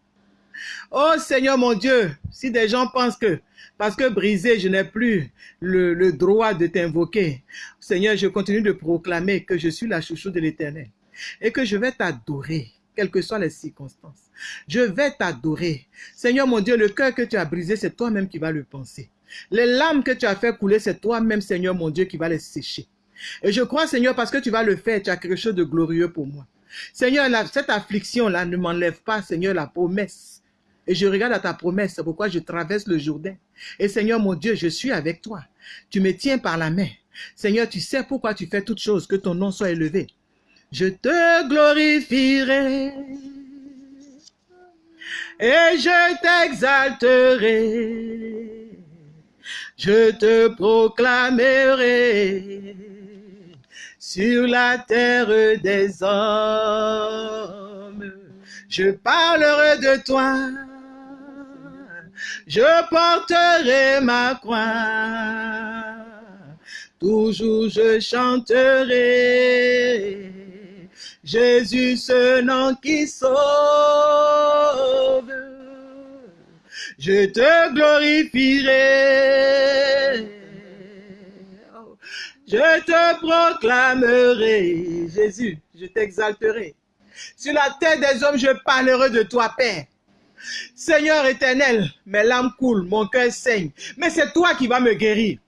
Oh Seigneur mon Dieu, si des gens pensent que parce que brisé, je n'ai plus le, le droit de t'invoquer, Seigneur, je continue de proclamer que je suis la chouchou de l'éternel et que je vais t'adorer, quelles que soient les circonstances. Je vais t'adorer. Seigneur mon Dieu, le cœur que tu as brisé, c'est toi-même qui vas le penser. Les larmes que tu as fait couler, c'est toi-même, Seigneur mon Dieu, qui va les sécher. Et je crois, Seigneur, parce que tu vas le faire, tu as quelque chose de glorieux pour moi. Seigneur, cette affliction-là ne m'enlève pas, Seigneur, la promesse. Et je regarde à ta promesse, c'est pourquoi je traverse le Jourdain. Et Seigneur, mon Dieu, je suis avec toi. Tu me tiens par la main. Seigneur, tu sais pourquoi tu fais toutes choses, que ton nom soit élevé. Je te glorifierai et je t'exalterai. Je te proclamerai sur la terre des hommes. Je parlerai de toi. Je porterai ma croix. Toujours je chanterai. Jésus, ce nom qui sauve. Je te glorifierai. Je te proclamerai. Jésus, je t'exalterai. Sur la terre des hommes, je parlerai de toi, Père. Seigneur éternel, mes larmes coulent, mon cœur saigne. Mais c'est toi qui vas me guérir.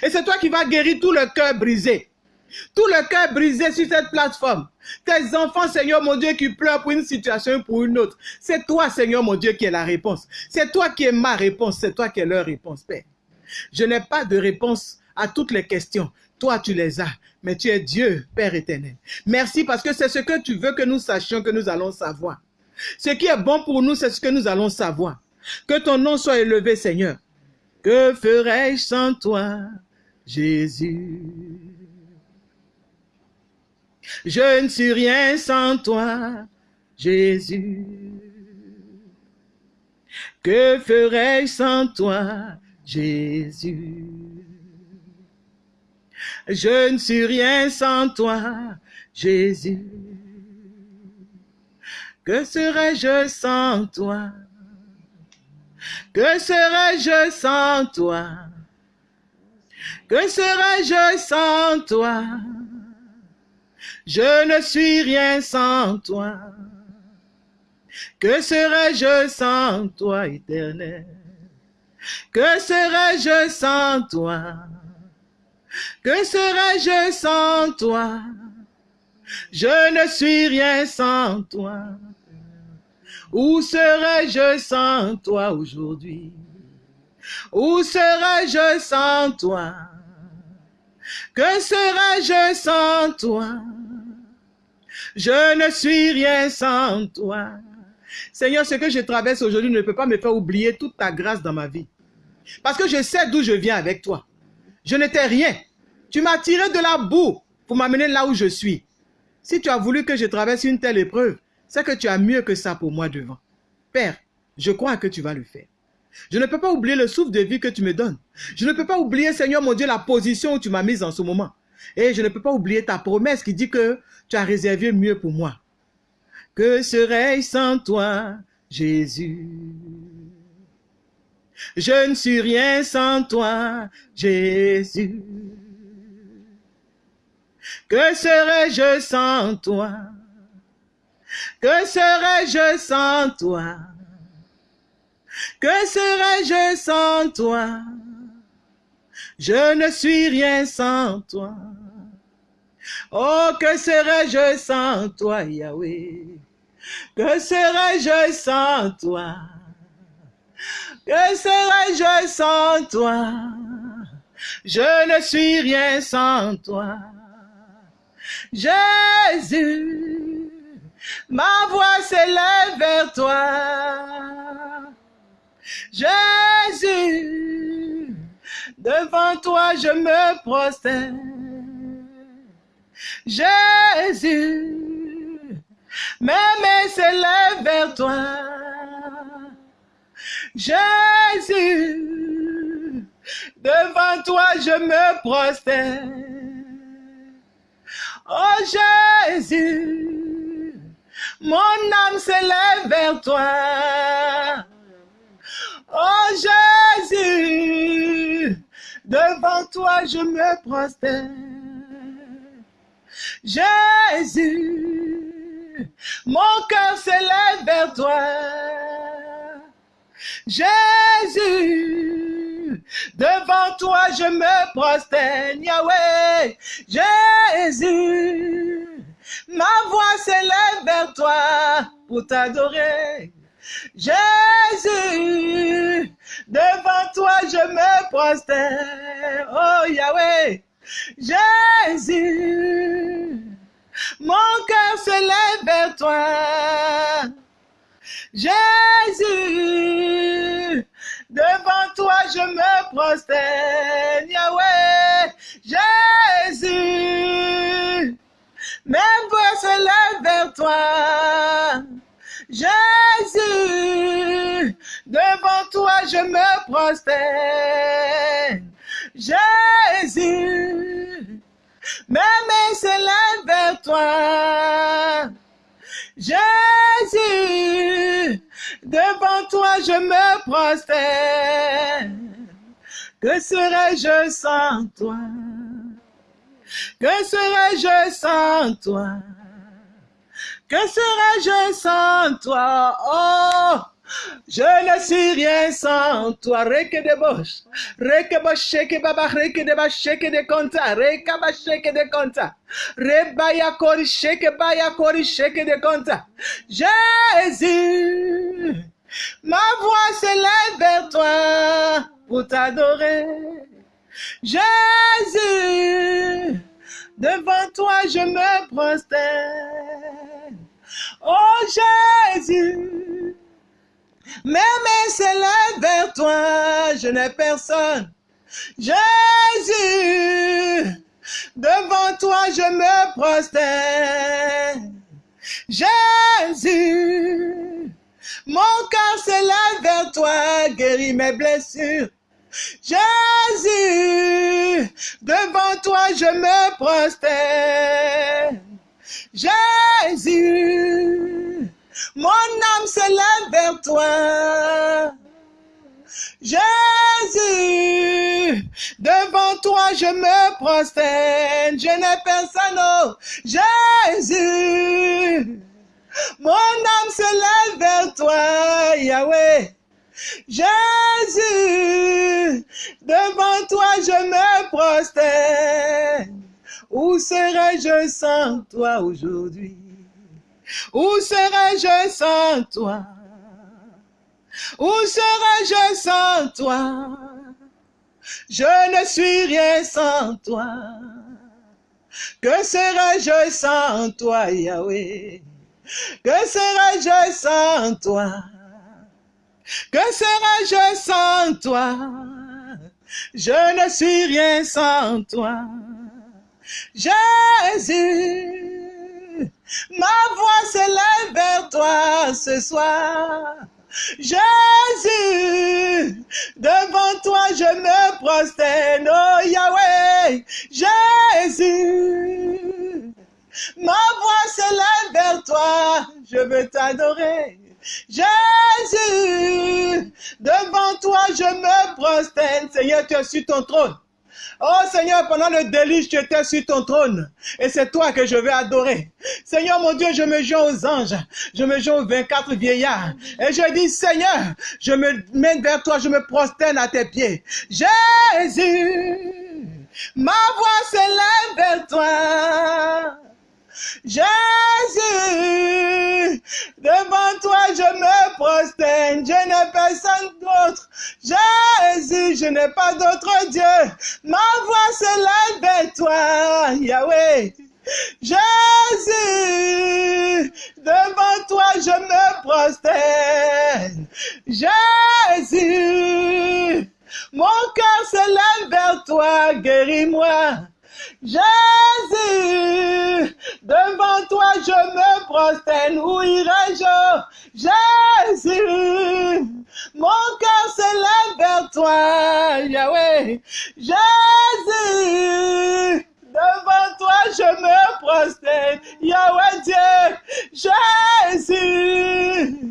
Et c'est toi qui vas guérir tout le cœur brisé. Tout le cœur brisé sur cette plateforme. Tes enfants, Seigneur mon Dieu, qui pleurent pour une situation ou pour une autre. C'est toi, Seigneur mon Dieu, qui est la réponse. C'est toi qui es ma réponse. C'est toi qui es leur réponse, Père. Je n'ai pas de réponse à toutes les questions. Toi, tu les as. Mais tu es Dieu, Père éternel. Merci parce que c'est ce que tu veux que nous sachions, que nous allons savoir. Ce qui est bon pour nous, c'est ce que nous allons savoir. Que ton nom soit élevé, Seigneur. Que ferais-je sans toi, Jésus? Je ne suis rien sans toi, Jésus. Que ferais-je sans toi, Jésus? Je ne suis rien sans toi, Jésus. Que serais-je sans toi? Que serais-je sans toi? Que serais-je sans toi? Je ne suis rien sans toi. Que serais-je sans toi, éternel? Que serais-je sans toi? Que serais-je sans toi? Je ne suis rien sans toi. Où serais-je sans toi aujourd'hui? Où serais-je sans toi? Que serais-je sans toi? Je ne suis rien sans toi. Seigneur, ce que je traverse aujourd'hui ne peut pas me faire oublier toute ta grâce dans ma vie. Parce que je sais d'où je viens avec toi. Je n'étais rien. Tu m'as tiré de la boue pour m'amener là où je suis. Si tu as voulu que je traverse une telle épreuve, c'est que tu as mieux que ça pour moi devant. Père, je crois que tu vas le faire. Je ne peux pas oublier le souffle de vie que tu me donnes. Je ne peux pas oublier, Seigneur mon Dieu, la position où tu m'as mise en ce moment. Et je ne peux pas oublier ta promesse qui dit que tu as réservé mieux pour moi. Que serais-je sans toi, Jésus? Je ne suis rien sans toi, Jésus. Que serais-je sans toi? Que serais-je sans toi? Que serais-je sans toi? Je ne suis rien sans toi. Oh, que serais-je sans toi, Yahweh? Que serais-je sans toi? Que serais-je sans toi? Je ne suis rien sans toi. Jésus, ma voix s'élève vers toi. Jésus, devant toi je me prosterne. Jésus, mes mains s'élèvent vers toi. Jésus, devant toi je me prosterne. Oh Jésus, Mon âme s'élève vers toi. Oh Jésus, devant toi je me prosterne. Jésus, mon cœur s'élève vers toi. Jésus, devant toi je me prosterne, Yahweh. Jésus, ma voix s'élève vers toi pour t'adorer. Jésus, devant toi je me prosterne, oh Yahweh. Jésus, mon cœur s'élève vers toi. Jésus, devant toi je me prosterne, Yahweh, Jésus, mes voix se lèvent vers toi. Jésus, devant toi je me prosterne, Jésus, mes mains se lèvent vers toi. Jésus, devant toi je me prosterne. Que serais-je sans toi? Que serais-je sans toi? Que serais-je sans toi? Oh! Je ne suis rien sans toi. Reke de bosh. Reke bosh sheke baba reke de ba sheke de konta. Reka ba sheke de konta. Rebaya kori sheke baya kori sheke de konta. Jésus, ma voix s'élève vers toi pour t'adorer. Jésus, devant toi je me prosterne. Oh Jésus, mes mains s'élèvent vers toi, je n'ai personne. Jésus, devant toi je me prosterne. Jésus, mon cœur s'élève vers toi, guéris mes blessures. Jésus, devant toi je me prosterne. Jésus, mon âme s'élève vers toi. Jésus, devant toi je me prosterne, je n'ai personne, oh Jésus. Mon âme s'élève vers toi, Yahweh. Jésus, devant toi je me prosterne. Où serais-je sans toi aujourd'hui? Où serais-je sans toi? Où serais-je sans toi? Je ne suis rien sans toi. Que serais-je sans toi, Yahweh? Que serais-je sans toi? Que serais-je sans toi? Je ne suis rien sans toi. Jésus, ma voix s'élève vers toi ce soir. Jésus, devant toi je me prosterne, oh Yahweh. Jésus, ma voix s'élève vers toi, je veux t'adorer. Jésus, devant toi je me prosterne, Seigneur, tu es sur ton trône. Oh Seigneur, pendant le déluge, tu étais sur ton trône. Et c'est toi que je vais adorer. Seigneur mon Dieu, je me joins aux anges. Je me joins aux 24 vieillards. Et je dis, Seigneur, je me mets vers toi, je me prosterne à tes pieds. Jésus, ma voix s'élève vers toi. Jésus, devant toi je me prosterne, je n'ai personne d'autre. Jésus, je n'ai pas d'autre Dieu. Ma voix s'élève vers toi, Yahweh. Jésus, devant toi je me prosterne. Jésus, mon cœur s'élève vers toi, guéris-moi. Jésus, devant toi je me prosterne, où irai-je? Jésus, mon cœur s'élève vers toi, Yahweh. Jésus, devant toi je me prosterne, Yahweh Dieu. Jésus,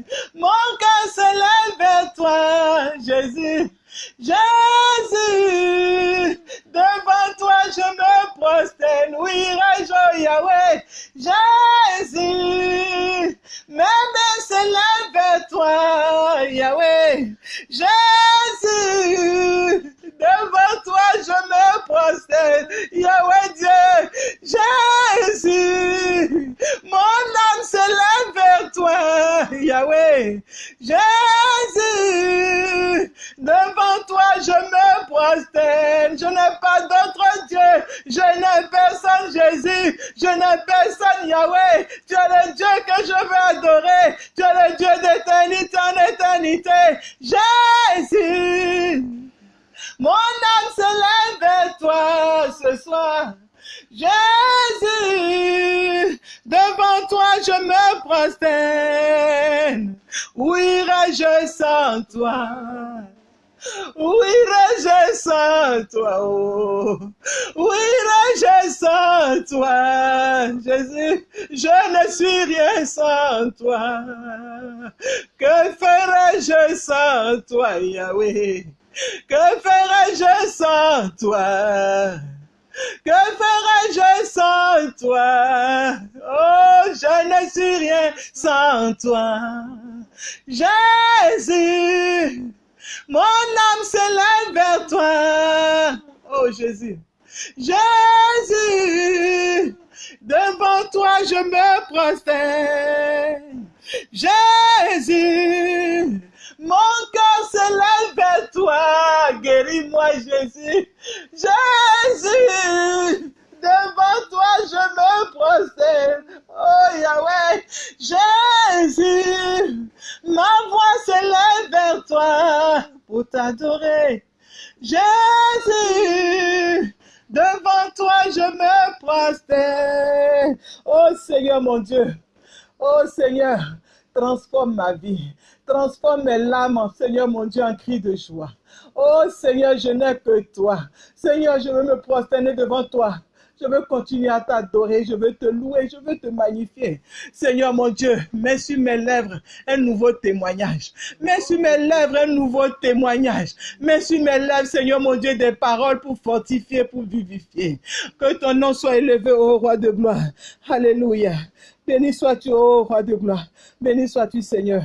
toi, Yahweh? Que ferais-je sans toi? Que ferais-je sans toi? Oh, je ne suis rien sans toi. Jésus, mon âme s'élève vers toi. Oh Jésus. Jésus, devant toi je me prosterne. Jésus, mon cœur s'élève vers toi. Guéris-moi Jésus. Jésus, devant toi je me prosterne. Oh Yahweh, Jésus, ma voix s'élève vers toi pour t'adorer. Jésus, devant toi je me prosterne. Oh Seigneur mon Dieu, oh Seigneur, transforme ma vie. Transforme mes larmes, Seigneur mon Dieu, en cri de joie. Oh Seigneur, je n'ai que toi. Seigneur, je veux me prosterner devant toi. Je veux continuer à t'adorer, je veux te louer, je veux te magnifier. Seigneur mon Dieu, mets sur mes lèvres un nouveau témoignage. Mets sur mes lèvres un nouveau témoignage. Mets sur mes lèvres, Seigneur mon Dieu, des paroles pour fortifier, pour vivifier. Que ton nom soit élevé, ô roi de gloire. Alléluia. Béni sois-tu, ô roi de gloire. Béni sois-tu, Seigneur.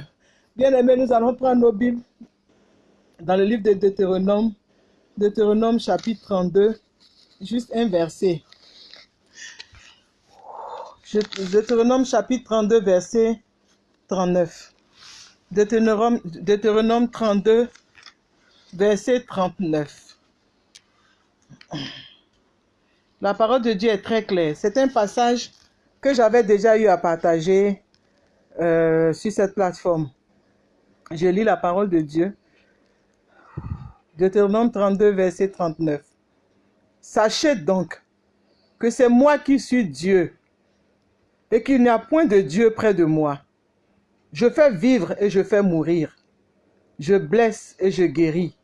Bien-aimés, nous allons prendre nos Bibles dans le livre de Deutéronome, Deutéronome chapitre 32, juste un verset. Deutéronome chapitre 32, verset 39. Deutéronome, Deutéronome 32, verset 39. La parole de Dieu est très claire. C'est un passage que j'avais déjà eu à partager euh, sur cette plateforme. Je lis la parole de Dieu. Deutéronome 32, verset 39. Sachez donc que c'est moi qui suis Dieu et qu'il n'y a point de Dieu près de moi. Je fais vivre et je fais mourir. Je blesse et je guéris.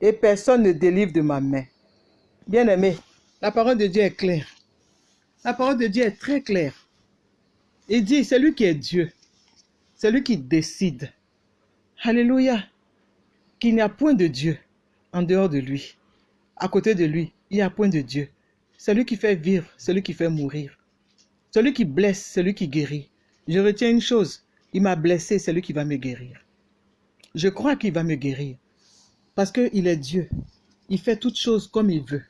Et personne ne délivre de ma main. Bien-aimé, la parole de Dieu est claire. La parole de Dieu est très claire. Il dit, c'est lui qui est Dieu. C'est lui qui décide. Alléluia. Qu'il n'y a point de Dieu en dehors de lui. À côté de lui, il n'y a point de Dieu. C'est lui qui fait vivre, celui qui fait mourir. Celui qui blesse, celui qui guérit. Je retiens une chose, il m'a blessé, c'est lui qui va me guérir. Je crois qu'il va me guérir. Parce qu'il est Dieu. Il fait toutes choses comme il veut.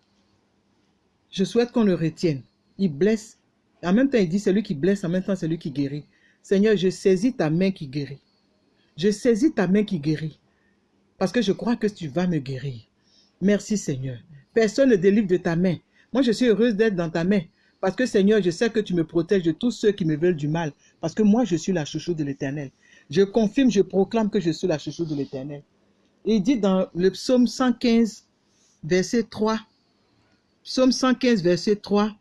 Je souhaite qu'on le retienne. Il blesse. En même temps, il dit, c'est lui qui blesse, en même temps, c'est lui qui guérit. Seigneur, je saisis ta main qui guérit. Je saisis ta main qui guérit. Parce que je crois que tu vas me guérir. Merci Seigneur. Personne ne délivre de ta main. Moi, je suis heureuse d'être dans ta main. Parce que Seigneur, je sais que tu me protèges de tous ceux qui me veulent du mal. Parce que moi, je suis la chouchou de l'éternel. Je confirme, je proclame que je suis la chouchou de l'éternel. Il dit dans le psaume 115, verset 3. Psaume 115, verset 3.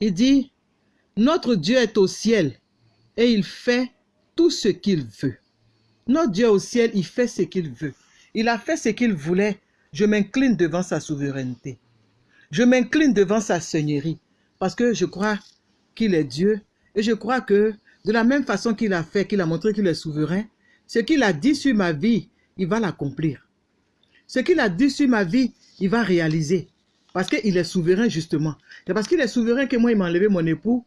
Il dit, Notre Dieu est au ciel et il fait tout ce qu'il veut. Notre Dieu au ciel, il fait ce qu'il veut. Il a fait ce qu'il voulait. Je m'incline devant sa souveraineté. Je m'incline devant sa seigneurie parce que je crois qu'il est Dieu et je crois que De la même façon qu'il a fait, qu'il a montré qu'il est souverain, ce qu'il a dit sur ma vie, il va l'accomplir. Ce qu'il a dit sur ma vie, il va réaliser. Parce qu'il est souverain, justement. C'est parce qu'il est souverain que moi, il m'a enlevé mon époux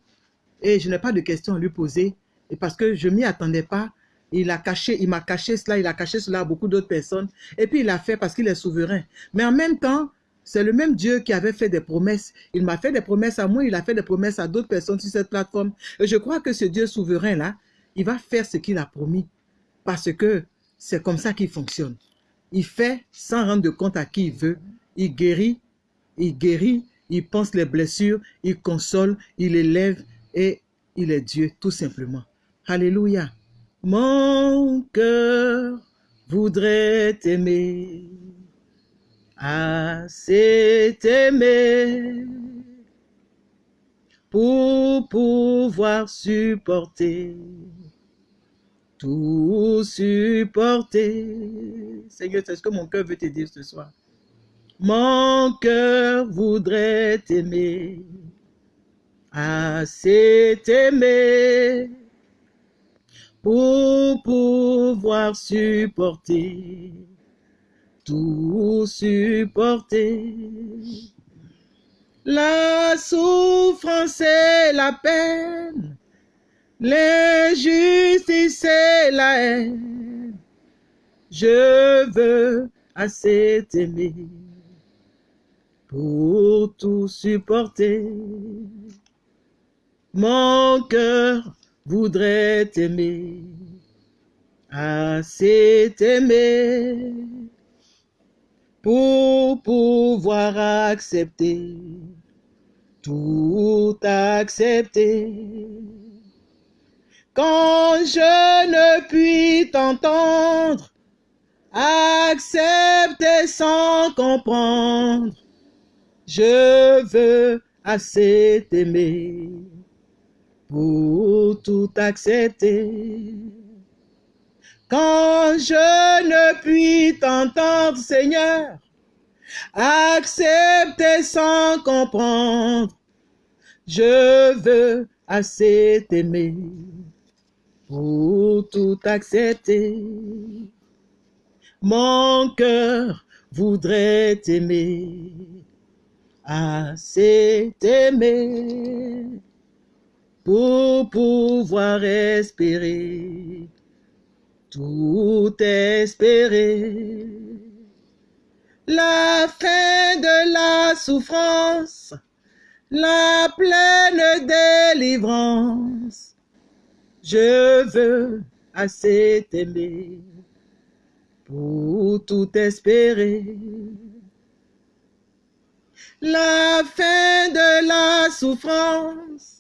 et je n'ai pas de questions à lui poser. Et parce que je m'y attendais pas, il a caché, il m'a caché cela, il a caché cela à beaucoup d'autres personnes. Et puis il a fait parce qu'il est souverain. Mais en même temps, c'est le même Dieu qui avait fait des promesses. Il m'a fait des promesses à moi, il a fait des promesses à d'autres personnes sur cette plateforme. Et je crois que ce Dieu souverain-là, il va faire ce qu'il a promis. Parce que c'est comme ça qu'il fonctionne. Il fait sans rendre compte à qui il veut. Il guérit, il guérit, il pense les blessures, il console, il élève et il est Dieu tout simplement. Alléluia. Mon cœur voudrait t'aimer, assez t'aimer, pour pouvoir supporter, tout supporter. Seigneur, c'est ce que mon cœur veut te dire ce soir? Mon cœur voudrait t'aimer, assez t'aimer, pour pouvoir supporter, tout supporter. La souffrance et la peine, l'injustice et la haine, je veux assez t'aimer pour tout supporter. Mon cœur voudrait t'aimer, assez t'aimer, pour pouvoir accepter, tout accepter. Quand je ne puis t'entendre, accepter sans comprendre, je veux assez t'aimer pour tout accepter. Quand je ne puis t'entendre, Seigneur, accepter sans comprendre, je veux assez t'aimer pour tout accepter. Mon cœur voudrait t'aimer, assez t'aimer pour pouvoir espérer, tout espérer. La fin de la souffrance, la pleine délivrance, je veux assez t'aimer. Pour tout espérer. La fin de la souffrance,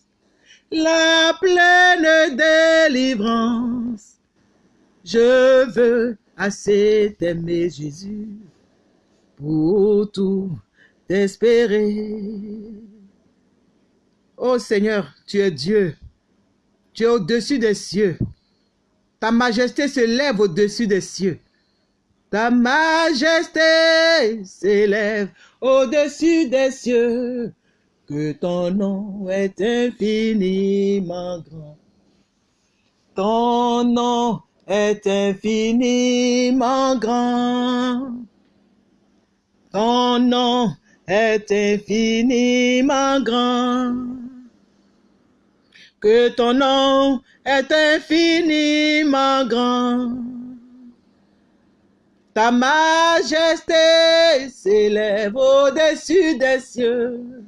la pleine délivrance. Je veux assez t'aimer, Jésus, pour tout espérer. Oh Seigneur, tu es Dieu. Tu es au-dessus des cieux. Ta majesté se lève au-dessus des cieux. Ta majesté s'élève au-dessus des cieux, que ton nom est infiniment grand. Ton nom est infiniment grand. Ton nom est infiniment grand. Que ton nom est infiniment grand. Ta majesté s'élève au-dessus des cieux,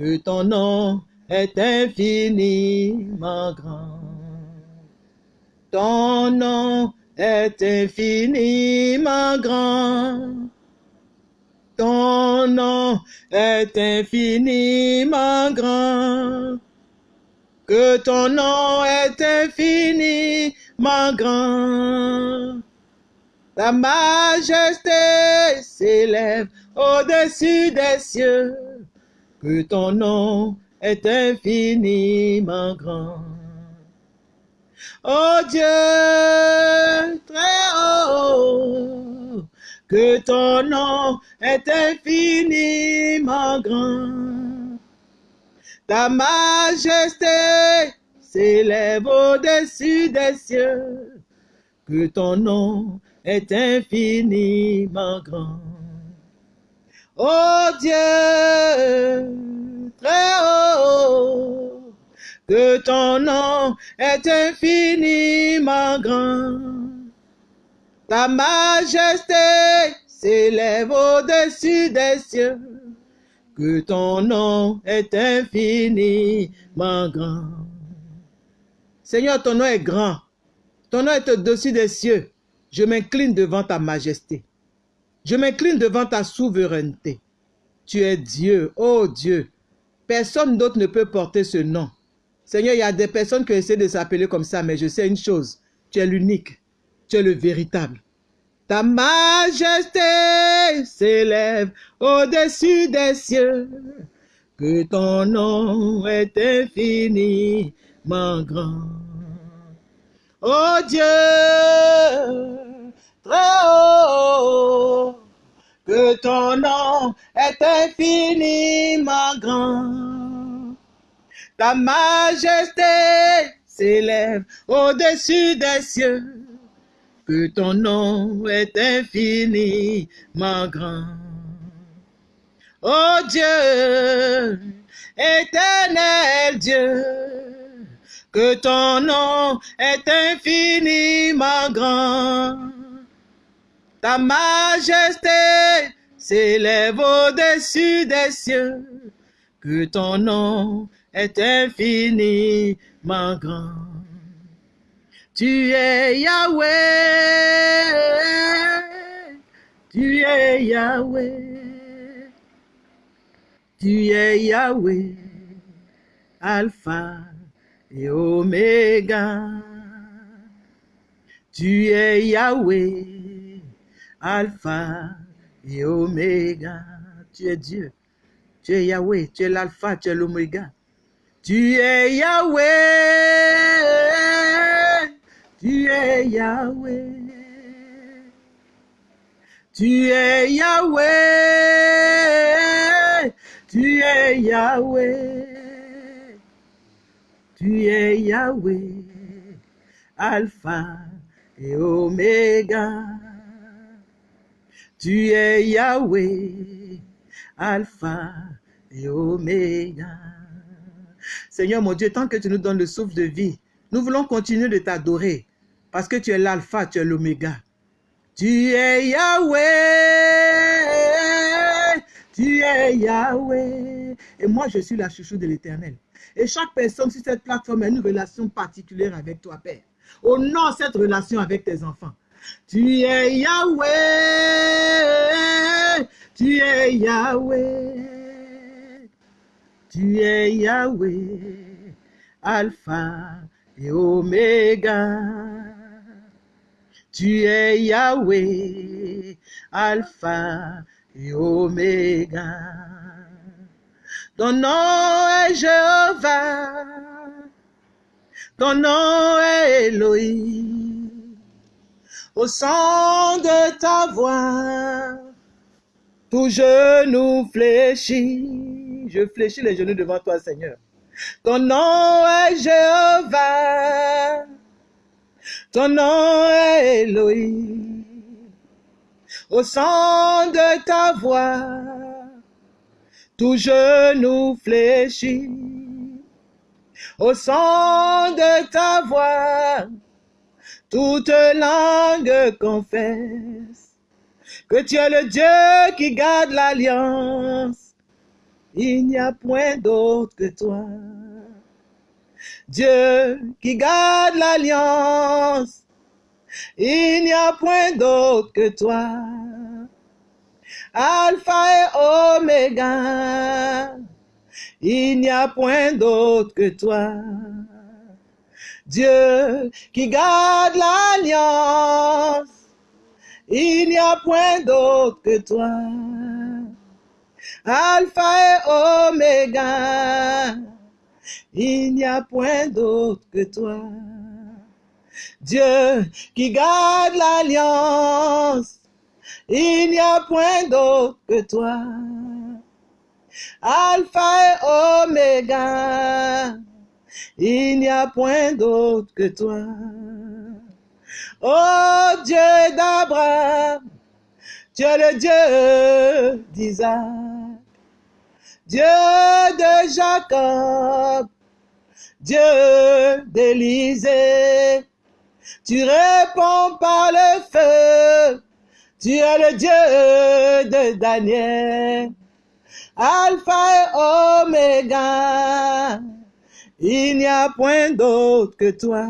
que ton nom est infiniment grand. Ton nom est infiniment grand. Ton nom est infiniment grand. Que ton nom est infiniment grand. Ta majesté s'élève au-dessus des cieux, que ton nom est infiniment grand. Oh Dieu, très haut, que ton nom est infiniment grand. Ta majesté s'élève au-dessus des cieux, que ton nom est infiniment grand. Oh Dieu, très haut, que ton nom est infiniment grand. Ta majesté s'élève au-dessus des cieux, que ton nom est infiniment grand. Seigneur, ton nom est grand, ton nom est au-dessus des cieux. Je m'incline devant ta majesté. Je m'incline devant ta souveraineté. Tu es Dieu, oh Dieu. Personne d'autre ne peut porter ce nom. Seigneur, il y a des personnes qui essaient de s'appeler comme ça, mais je sais une chose. Tu es l'unique. Tu es le véritable. Ta majesté s'élève au-dessus des cieux. Que ton nom est infiniment grand. Oh Dieu, très que ton nom est infiniment grand. Ta majesté s'élève au-dessus des cieux, que ton nom est infiniment grand. Oh Dieu, éternel Dieu, que ton nom est infiniment grand. Ta majesté s'élève au-dessus des cieux, que ton nom est infiniment grand. Tu es Yahweh, tu es Yahweh, tu es Yahweh, Alpha et Oméga. Tu es Yahweh, Alpha et Oméga. Tu es Dieu. Tu es Yahweh, tu es l'Alpha, tu es l'Oméga. Tu es Yahweh, tu es Yahweh. Tu es Yahweh, tu es Yahweh. Tu es Yahweh, Alpha et Oméga. Tu es Yahweh, Alpha et Oméga. Seigneur mon Dieu, tant que tu nous donnes le souffle de vie, nous voulons continuer de t'adorer parce que tu es l'alpha, tu es l'oméga. Tu es Yahweh, tu es Yahweh. Et moi, je suis la chouchou de l'éternel. Et chaque personne sur cette plateforme a une relation particulière avec toi, Père. Honore cette relation avec tes enfants. Tu es Yahweh, tu es Yahweh, tu es Yahweh, Alpha et Oméga. Tu es Yahweh, Alpha et Oméga. Ton nom est Jéhovah, ton nom est Elohim. Au son de ta voix, tout genou fléchit. Je fléchis les genoux devant toi, Seigneur. Ton nom est Jéhovah, ton nom est Elohim. Au son de ta voix, tout genou fléchit. Au son de ta voix, toute langue confesse que tu es le Dieu qui garde l'alliance. Il n'y a point d'autre que toi. Dieu qui garde l'alliance. Il n'y a point d'autre que toi. Alpha et Oméga. Il n'y a point d'autre que toi. Dieu qui garde l'alliance. Il n'y a point d'autre que toi. Alpha et Oméga. Il n'y a point d'autre que toi. Dieu qui garde l'alliance. Il n'y a point d'autre que toi. Alpha et Oméga. Il n'y a point d'autre que toi. Oh Dieu d'Abraham, tu es le Dieu d'Isaac, Dieu de Jacob, Dieu d'Élisée. Tu réponds par le feu, tu es le Dieu de Daniel, Alpha et Oméga. Il n'y a point d'autre que toi.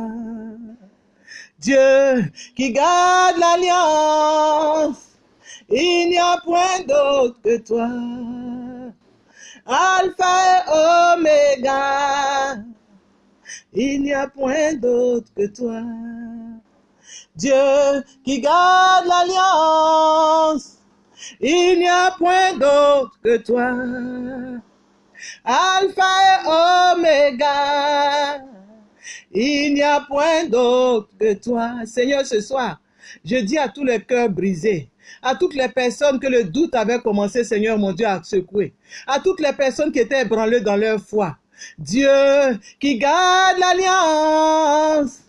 Dieu qui garde l'alliance, il n'y a point d'autre que toi. Alpha et Oméga, il n'y a point d'autre que toi. Dieu qui garde l'alliance, il n'y a point d'autre que toi. Alpha et Oméga, il n'y a point d'autre que toi. Seigneur, ce soir, je dis à tous les cœurs brisés, à toutes les personnes que le doute avait commencé, Seigneur mon Dieu, à secouer, à toutes les personnes qui étaient ébranlées dans leur foi. Dieu qui garde l'alliance,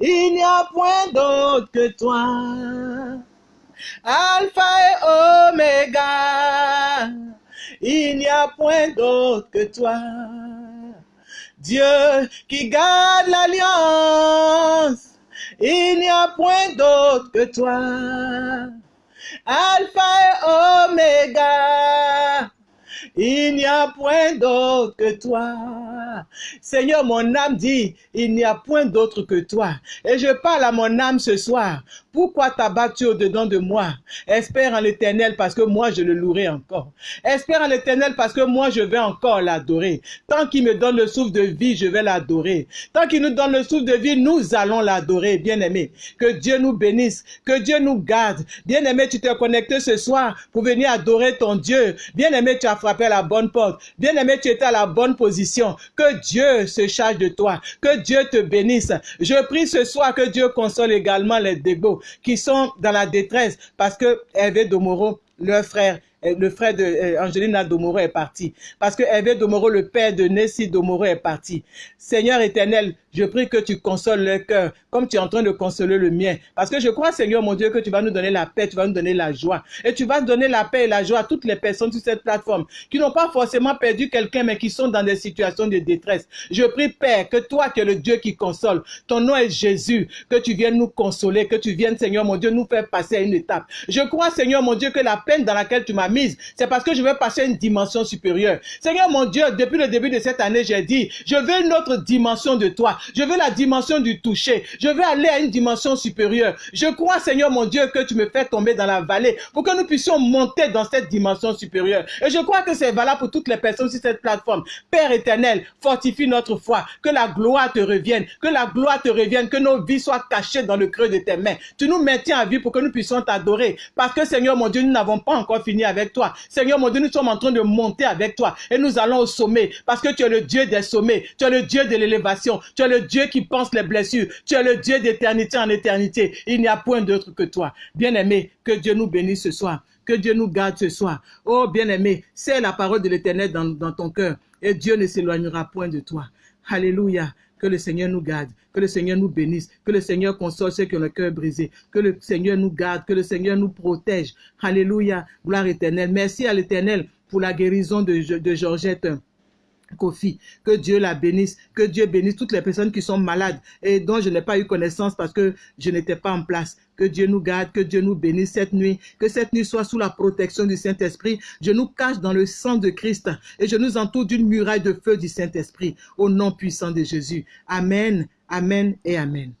il n'y a point d'autre que toi. Alpha et Oméga, il n'y a point d'autre que toi. Dieu qui garde l'alliance, il n'y a point d'autre que toi. Alpha et Oméga, il n'y a point d'autre que toi. Seigneur, mon âme dit, il n'y a point d'autre que toi. Et je parle à mon âme ce soir. Pourquoi t'abattu au-dedans de moi? Espère en l'éternel parce que moi je le louerai encore. Espère en l'éternel parce que moi je vais encore l'adorer. Tant qu'il me donne le souffle de vie, je vais l'adorer. Tant qu'il nous donne le souffle de vie, nous allons l'adorer, bien-aimé. Que Dieu nous bénisse, que Dieu nous garde. Bien-aimé, tu t'es connecté ce soir pour venir adorer ton Dieu. Bien-aimé, tu as frappé à la bonne porte. Bien-aimé, tu étais à la bonne position. Que Dieu se charge de toi. Que Dieu te bénisse. Je prie ce soir que Dieu console également les dégots qui sont dans la détresse parce que Hervé Domoro, leur frère, euh, le frère de euh, Angelina Domoro est parti. Parce que Hervé Domoro, le père de Nessie Domoro est parti. Seigneur éternel, je prie que tu consoles leur cœur comme tu es en train de consoler le mien. Parce que je crois, Seigneur mon Dieu, que tu vas nous donner la paix, tu vas nous donner la joie. Et tu vas donner la paix et la joie à toutes les personnes sur cette plateforme qui n'ont pas forcément perdu quelqu'un, mais qui sont dans des situations de détresse. Je prie, Père, que toi qui es le Dieu qui console, ton nom est Jésus, que tu viennes nous consoler, que tu viennes, Seigneur mon Dieu, nous faire passer à une étape. Je crois, Seigneur mon Dieu, que la peine dans laquelle tu m'as mise, c'est parce que je veux passer à une dimension supérieure. Seigneur mon Dieu, depuis le début de cette année, j'ai dit, je veux une autre dimension de toi. Je veux la dimension du toucher. Je veux aller à une dimension supérieure. Je crois, Seigneur mon Dieu, que tu me fais tomber dans la vallée pour que nous puissions monter dans cette dimension supérieure. Et je crois que c'est valable pour toutes les personnes sur cette plateforme. Père éternel, fortifie notre foi. Que la gloire te revienne. Que la gloire te revienne. Que nos vies soient cachées dans le creux de tes mains. Tu nous maintiens à vie pour que nous puissions t'adorer. Parce que, Seigneur mon Dieu, nous n'avons pas encore fini avec toi. Seigneur mon Dieu, nous sommes en train de monter avec toi et nous allons au sommet parce que tu es le Dieu des sommets, tu es le Dieu de l'élévation, Dieu qui pense les blessures, tu es le Dieu d'éternité en éternité. Il n'y a point d'autre que toi. Bien-aimé, que Dieu nous bénisse ce soir. Que Dieu nous garde ce soir. Oh, bien-aimé, c'est la parole de l'éternel dans, ton cœur et Dieu ne s'éloignera point de toi. Alléluia. Que le Seigneur nous garde, que le Seigneur nous bénisse, que le Seigneur console ceux qui ont le cœur brisé, que le Seigneur nous garde, que le Seigneur nous protège. Alléluia, gloire éternelle. Merci à l'éternel pour la guérison de Georgette. Kofi, que Dieu la bénisse, que Dieu bénisse toutes les personnes qui sont malades et dont je n'ai pas eu connaissance parce que je n'étais pas en place. Que Dieu nous garde, que Dieu nous bénisse cette nuit, que cette nuit soit sous la protection du Saint-Esprit. Je nous cache dans le sang de Christ et je nous entoure d'une muraille de feu du Saint-Esprit au nom puissant de Jésus. Amen, Amen et Amen.